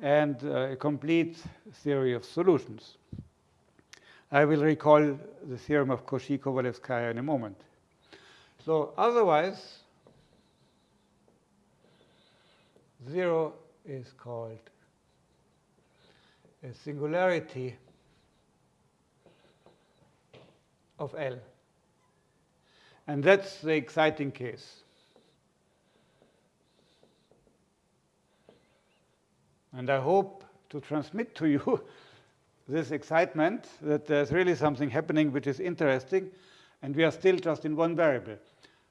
and uh, a complete theory of solutions. I will recall the theorem of Cauchy-Kovalevskaya in a moment. So otherwise, 0 is called a singularity of L. And that's the exciting case. And I hope to transmit to you this excitement that there's really something happening which is interesting, and we are still just in one variable.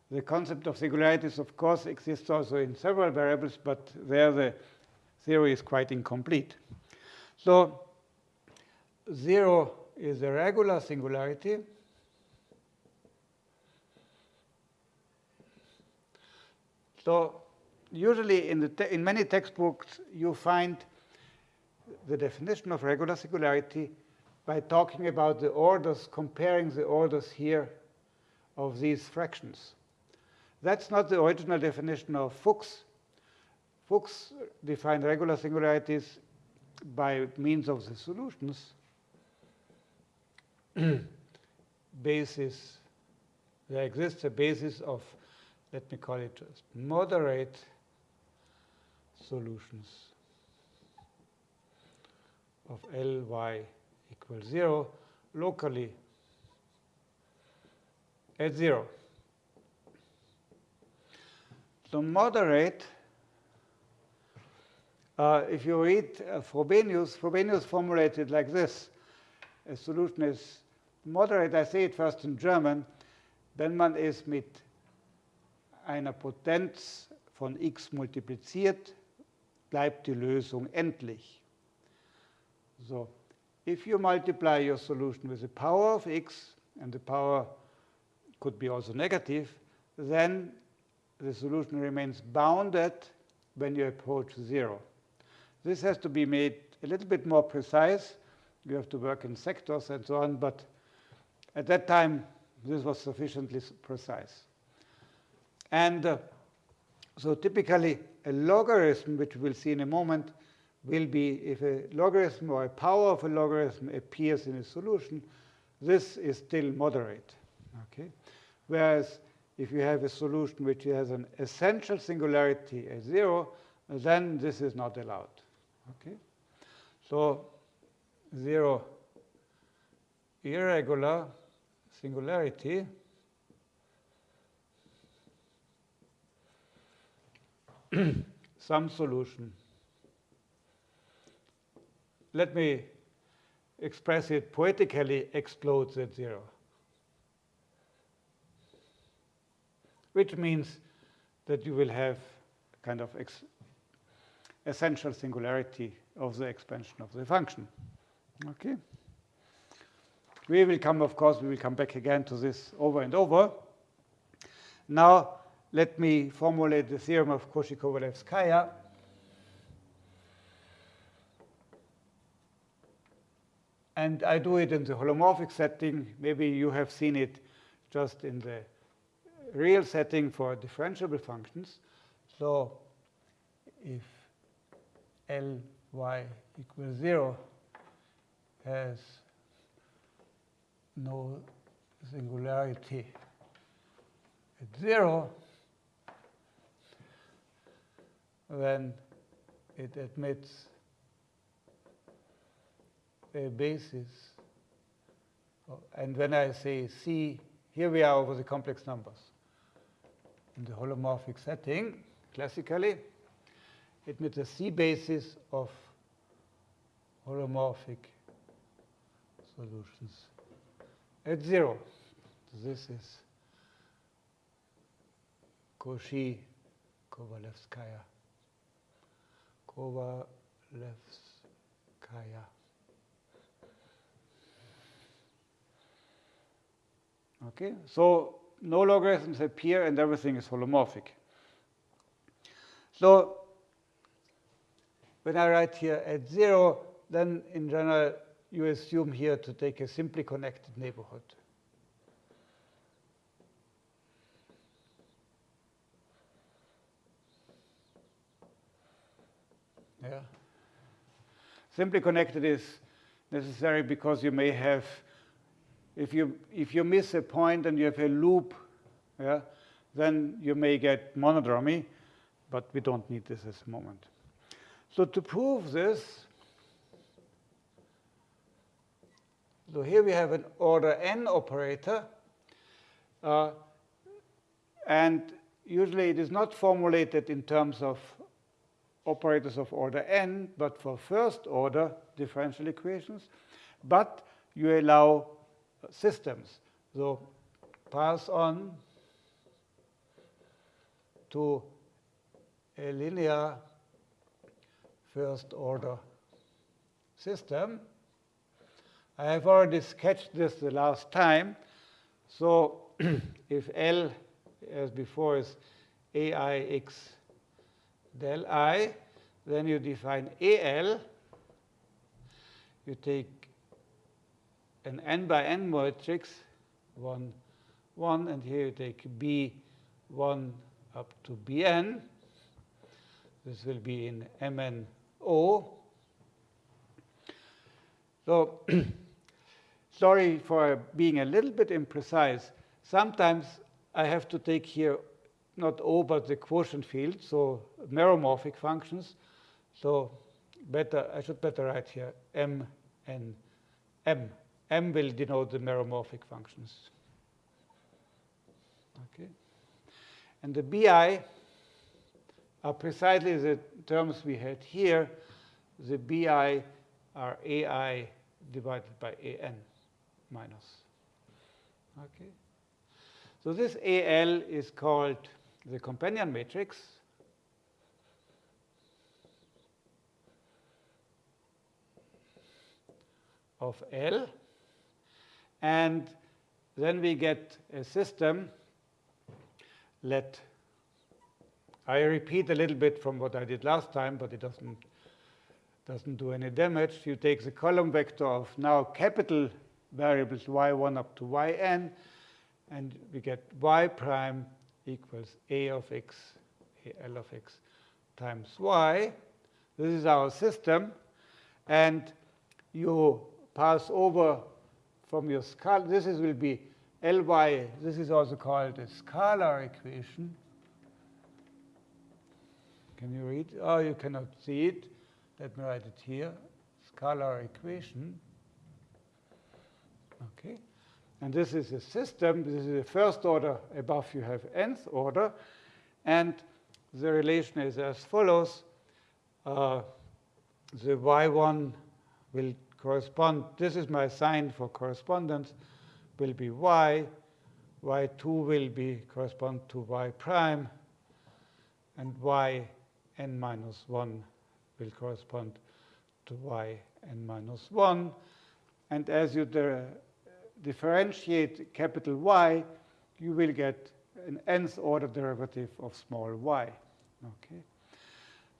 The concept of singularities, of course, exists also in several variables, but there the theory is quite incomplete. So 0 is a regular singularity. So usually in, the in many textbooks, you find the definition of regular singularity by talking about the orders, comparing the orders here of these fractions. That's not the original definition of Fuchs. Fuchs defined regular singularities by means of the solutions basis. There exists a basis of, let me call it moderate solutions of Ly equals 0 locally at 0. So moderate, uh, if you read uh, Frobenius, Frobenius formulated like this. A solution is moderate, I say it first in German, wenn man es mit einer Potenz von x multipliziert, bleibt die Lösung endlich. So, if you multiply your solution with the power of x, and the power could be also negative, then the solution remains bounded when you approach zero. This has to be made a little bit more precise. You have to work in sectors and so on, but at that time, this was sufficiently precise. And uh, so typically, a logarithm, which we'll see in a moment, will be if a logarithm or a power of a logarithm appears in a solution, this is still moderate. Okay? Whereas if you have a solution which has an essential singularity at zero, then this is not allowed. Okay? So zero irregular singularity some solution. Let me express it poetically, explodes at zero. Which means that you will have kind of essential singularity of the expansion of the function. Okay? We will come, of course, we will come back again to this over and over. Now, let me formulate the theorem of Cauchy-Kovalevskaya. And I do it in the holomorphic setting. Maybe you have seen it just in the real setting for differentiable functions. So if Ly equals 0 has no singularity at 0, then it admits a basis. And when I say C, here we are over the complex numbers. In the holomorphic setting, classically, it admits a C basis of holomorphic solutions at zero. This is Cauchy Kovalevskaya. Okay, so no logarithms appear and everything is holomorphic. So when I write here at zero, then in general you assume here to take a simply connected neighborhood. Yeah. Simply connected is necessary because you may have, if you, if you miss a point and you have a loop, yeah, then you may get monodromy, but we don't need this at the moment. So to prove this, so here we have an order n operator, uh, and usually it is not formulated in terms of operators of order n, but for first order differential equations. But you allow systems. So pass on to a linear first order system. I have already sketched this the last time. So if L, as before, is AIX del i, then you define AL you take an n by n matrix, 1, 1, and here you take b1 up to bn. This will be in MNO. So sorry for being a little bit imprecise. Sometimes I have to take here not O, but the quotient field, so meromorphic functions. So better, I should better write here M and M. M will denote the meromorphic functions. Okay. And the BI are precisely the terms we had here. The BI are AI divided by AN minus. Okay. So this AL is called the companion matrix. of L. And then we get a system. Let I repeat a little bit from what I did last time, but it doesn't, doesn't do any damage. You take the column vector of now capital variables y1 up to yn, and we get y prime equals a of x, a l of x times y. This is our system. And you pass over from your scalar, this is, will be Ly, this is also called a scalar equation. Can you read? Oh, you cannot see it. Let me write it here. Scalar equation. Okay. And this is a system. This is the first order. Above you have nth order. And the relation is as follows. Uh, the y1 will correspond, this is my sign for correspondence, will be y. y2 will be correspond to y prime. And y n minus 1 will correspond to y n minus 1. And as you differentiate capital Y, you will get an nth order derivative of small y. Okay.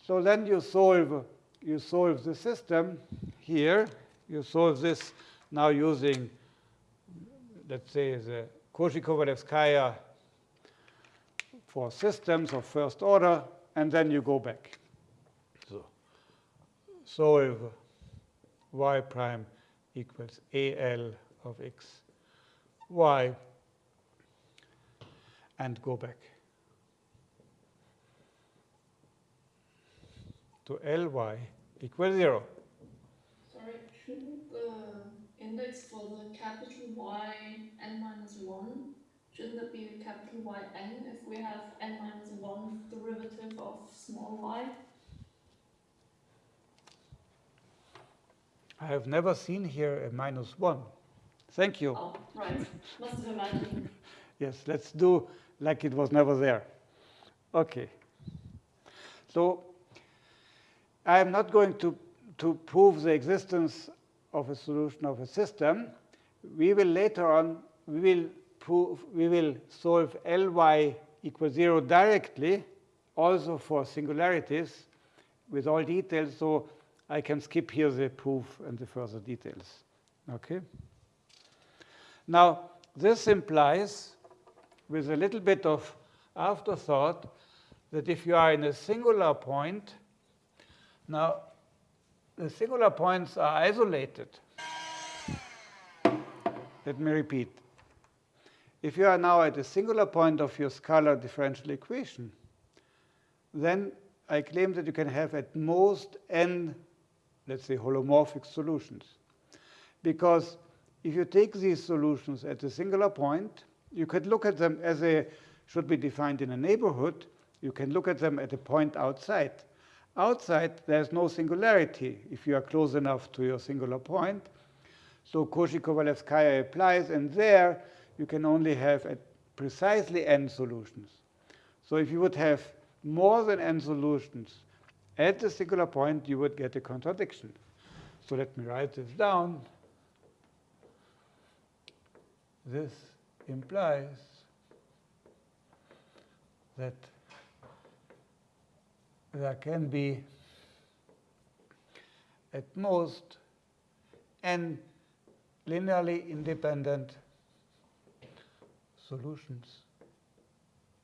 So then you solve you solve the system here. You solve this now using, let's say, the Cauchy-Kovalevskaya for systems of first order and then you go back. So solve y prime equals al of x y and go back to ly equals 0. Sorry, shouldn't the index for the capital Y n minus 1 Shouldn't it be capital yn if we have n minus 1 derivative of small y? I have never seen here a minus 1. Thank you. Oh, right. Must have imagined. yes, let's do like it was never there. Okay. So I am not going to, to prove the existence of a solution of a system. We will later on, we will prove, we will solve Ly equals 0 directly, also for singularities with all details, so I can skip here the proof and the further details. Okay? Now, this implies, with a little bit of afterthought, that if you are in a singular point, now the singular points are isolated. Let me repeat. If you are now at a singular point of your scalar differential equation, then I claim that you can have at most n, let's say, holomorphic solutions. Because if you take these solutions at a singular point, you could look at them as they should be defined in a neighborhood. You can look at them at a point outside. Outside, there's no singularity if you are close enough to your singular point. So Cauchy-Kovalevskaya applies, and there you can only have precisely n solutions. So if you would have more than n solutions at a singular point, you would get a contradiction. So let me write this down. This implies that there can be at most n linearly independent solutions.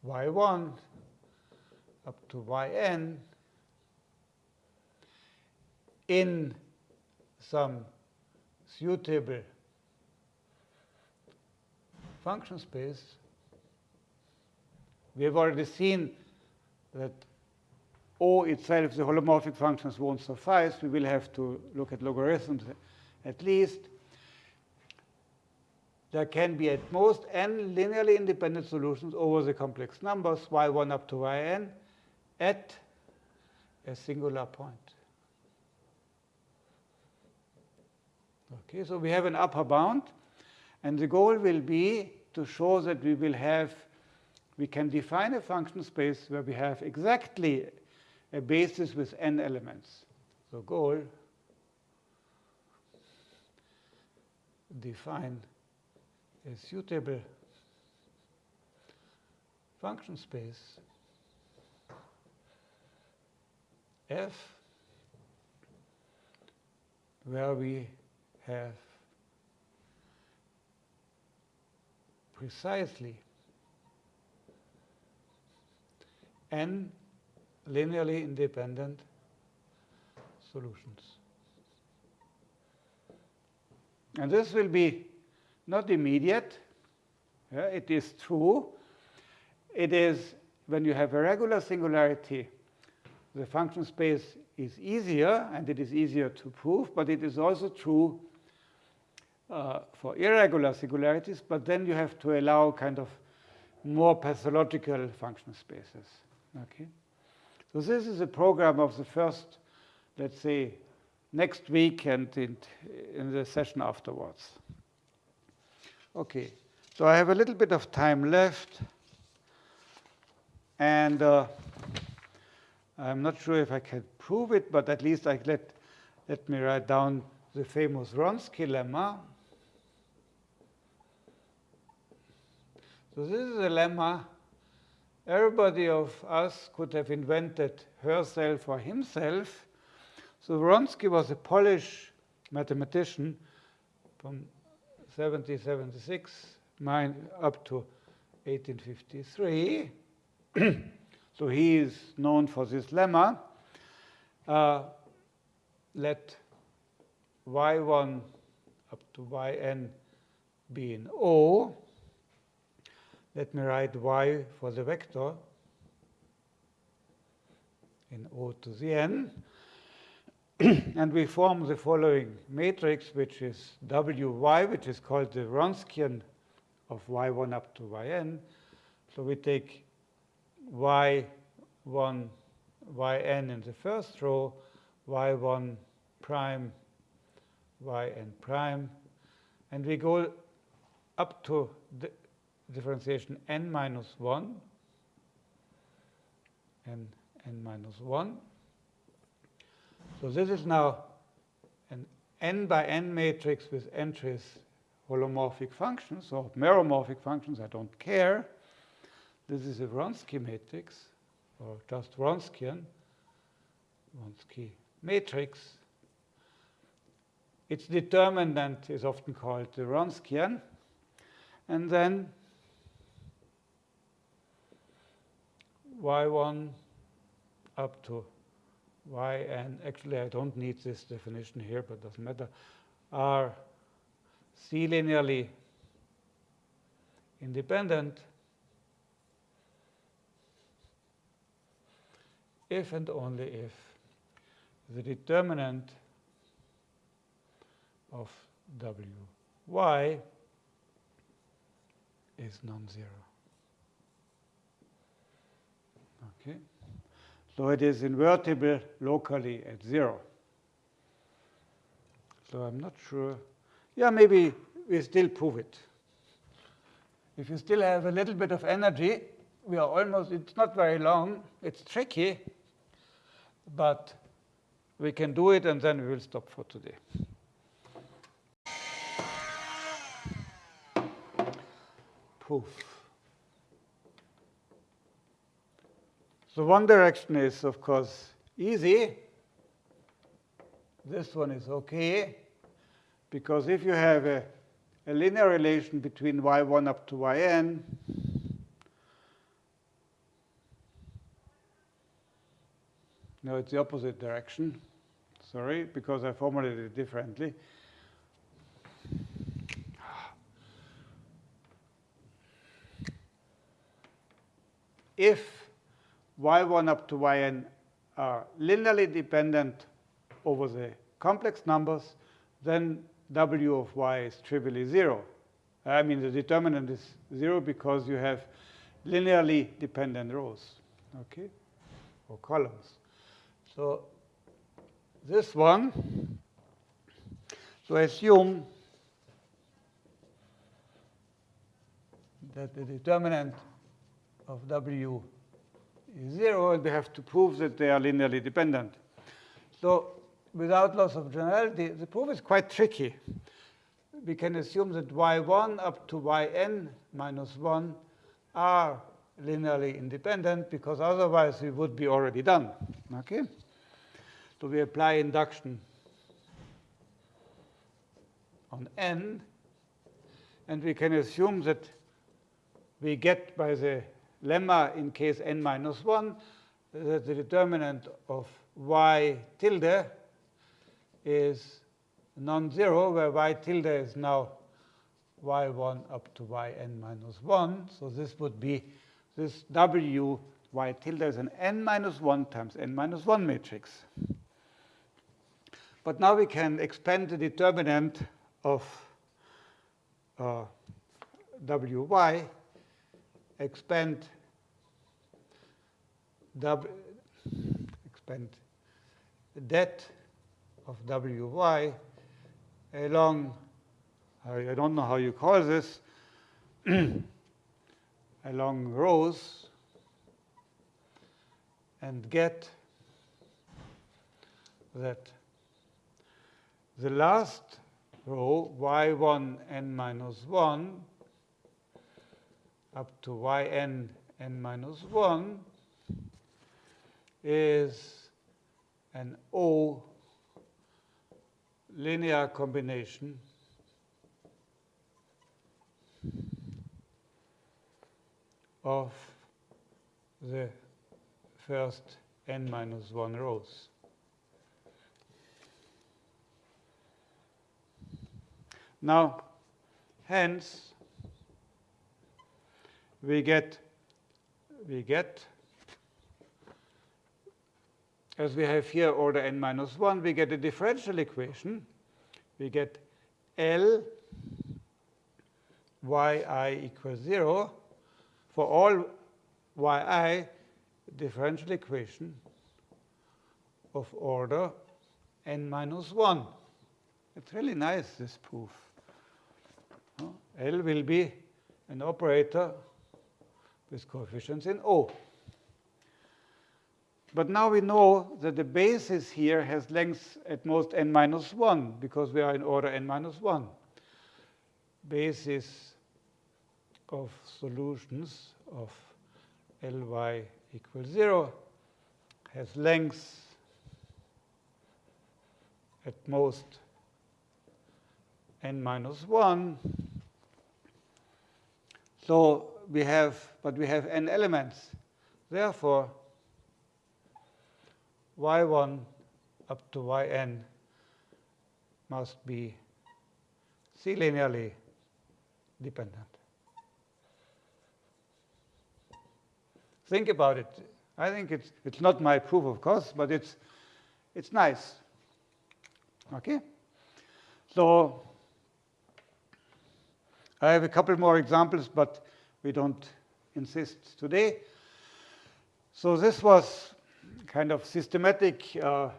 Y1 up to yn in some suitable function space, we have already seen that O itself, the holomorphic functions won't suffice. We will have to look at logarithms at least. There can be at most n linearly independent solutions over the complex numbers y1 up to yn at a singular point. Okay, so we have an upper bound, and the goal will be to show that we will have, we can define a function space where we have exactly a basis with n elements. So goal, define a suitable function space f where we have precisely n linearly independent solutions. And this will be not immediate. Yeah, it is true. It is when you have a regular singularity, the function space is easier, and it is easier to prove, but it is also true uh, for irregular singularities, but then you have to allow kind of more pathological function spaces. Okay? So this is a program of the first, let's say, next week and in, in the session afterwards. Okay, so I have a little bit of time left. And uh, I'm not sure if I can prove it, but at least I let, let me write down the famous Wronski lemma. So this is a lemma everybody of us could have invented herself or himself. So Wronski was a Polish mathematician from 1776 up to 1853. so he is known for this lemma. Uh, let y1 up to yn be in O. Let me write y for the vector in O to the n. and we form the following matrix, which is wy, which is called the Wronskian of y1 up to yn. So we take y1, yn in the first row, y1 prime, yn prime, and we go up to the differentiation n minus 1 and n minus 1. So this is now an n by n matrix with entries holomorphic functions or meromorphic functions, I don't care. This is a Wronski matrix, or just Wronskian, Wronski matrix. Its determinant is often called the Wronskian. And then y1 up to yn. Actually, I don't need this definition here, but doesn't matter. Are C linearly independent if and only if the determinant of wy is non-zero. Okay. So it is invertible locally at zero. So I'm not sure. Yeah, maybe we still prove it. If you still have a little bit of energy, we are almost, it's not very long, it's tricky, but we can do it and then we will stop for today. Proof. So one direction is, of course, easy. This one is OK. Because if you have a, a linear relation between y1 up to yn, no, it's the opposite direction. Sorry, because I formulated it differently. If y1 up to yn are linearly dependent over the complex numbers, then w of y is trivially 0. I mean, the determinant is 0 because you have linearly dependent rows, okay, or columns. So this one, so assume that the determinant of w is 0, and we have to prove that they are linearly dependent. So without loss of generality, the proof is quite tricky. We can assume that y1 up to yn minus 1 are linearly independent, because otherwise we would be already done. Okay? So we apply induction on n, and we can assume that we get by the lemma in case n minus 1 that the determinant of y tilde is non-zero, where y tilde is now y1 up to yn minus 1. So this would be this w y tilde is an n minus 1 times n minus 1 matrix. But now we can expand the determinant of uh, wy, expand w, expand that of wy along, I don't know how you call this, along rows and get that the last row, y1 n minus 1 up to yn n minus 1 is an O linear combination of the first n minus 1 rows. Now, hence, we get, we get, as we have here order n minus 1, we get a differential equation. We get L yi equals 0 for all yi differential equation of order n minus 1. It's really nice, this proof. L will be an operator with coefficients in O. But now we know that the basis here has length at most n minus 1, because we are in order n minus 1. Basis of solutions of Ly equals 0 has length at most n minus 1. So we have, but we have n elements. Therefore, y1 up to yn must be C-linearly dependent. Think about it. I think it's, it's not my proof, of course, but it's, it's nice. Okay? So I have a couple more examples, but we don't insist today. So this was kind of systematic uh,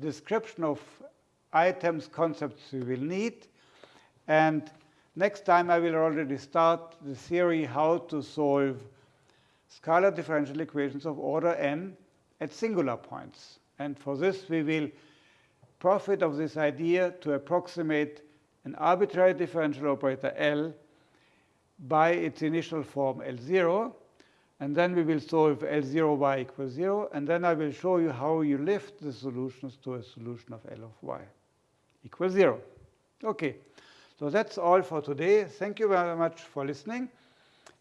description of items, concepts we will need. And next time I will already start the theory how to solve scalar differential equations of order n at singular points. And for this, we will profit of this idea to approximate an arbitrary differential operator L by its initial form L0. And then we will solve L0 y equals 0. And then I will show you how you lift the solutions to a solution of L of y equals 0. OK. So that's all for today. Thank you very much for listening.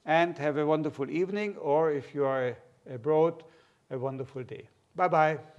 And have a wonderful evening, or if you are abroad, a wonderful day. Bye-bye.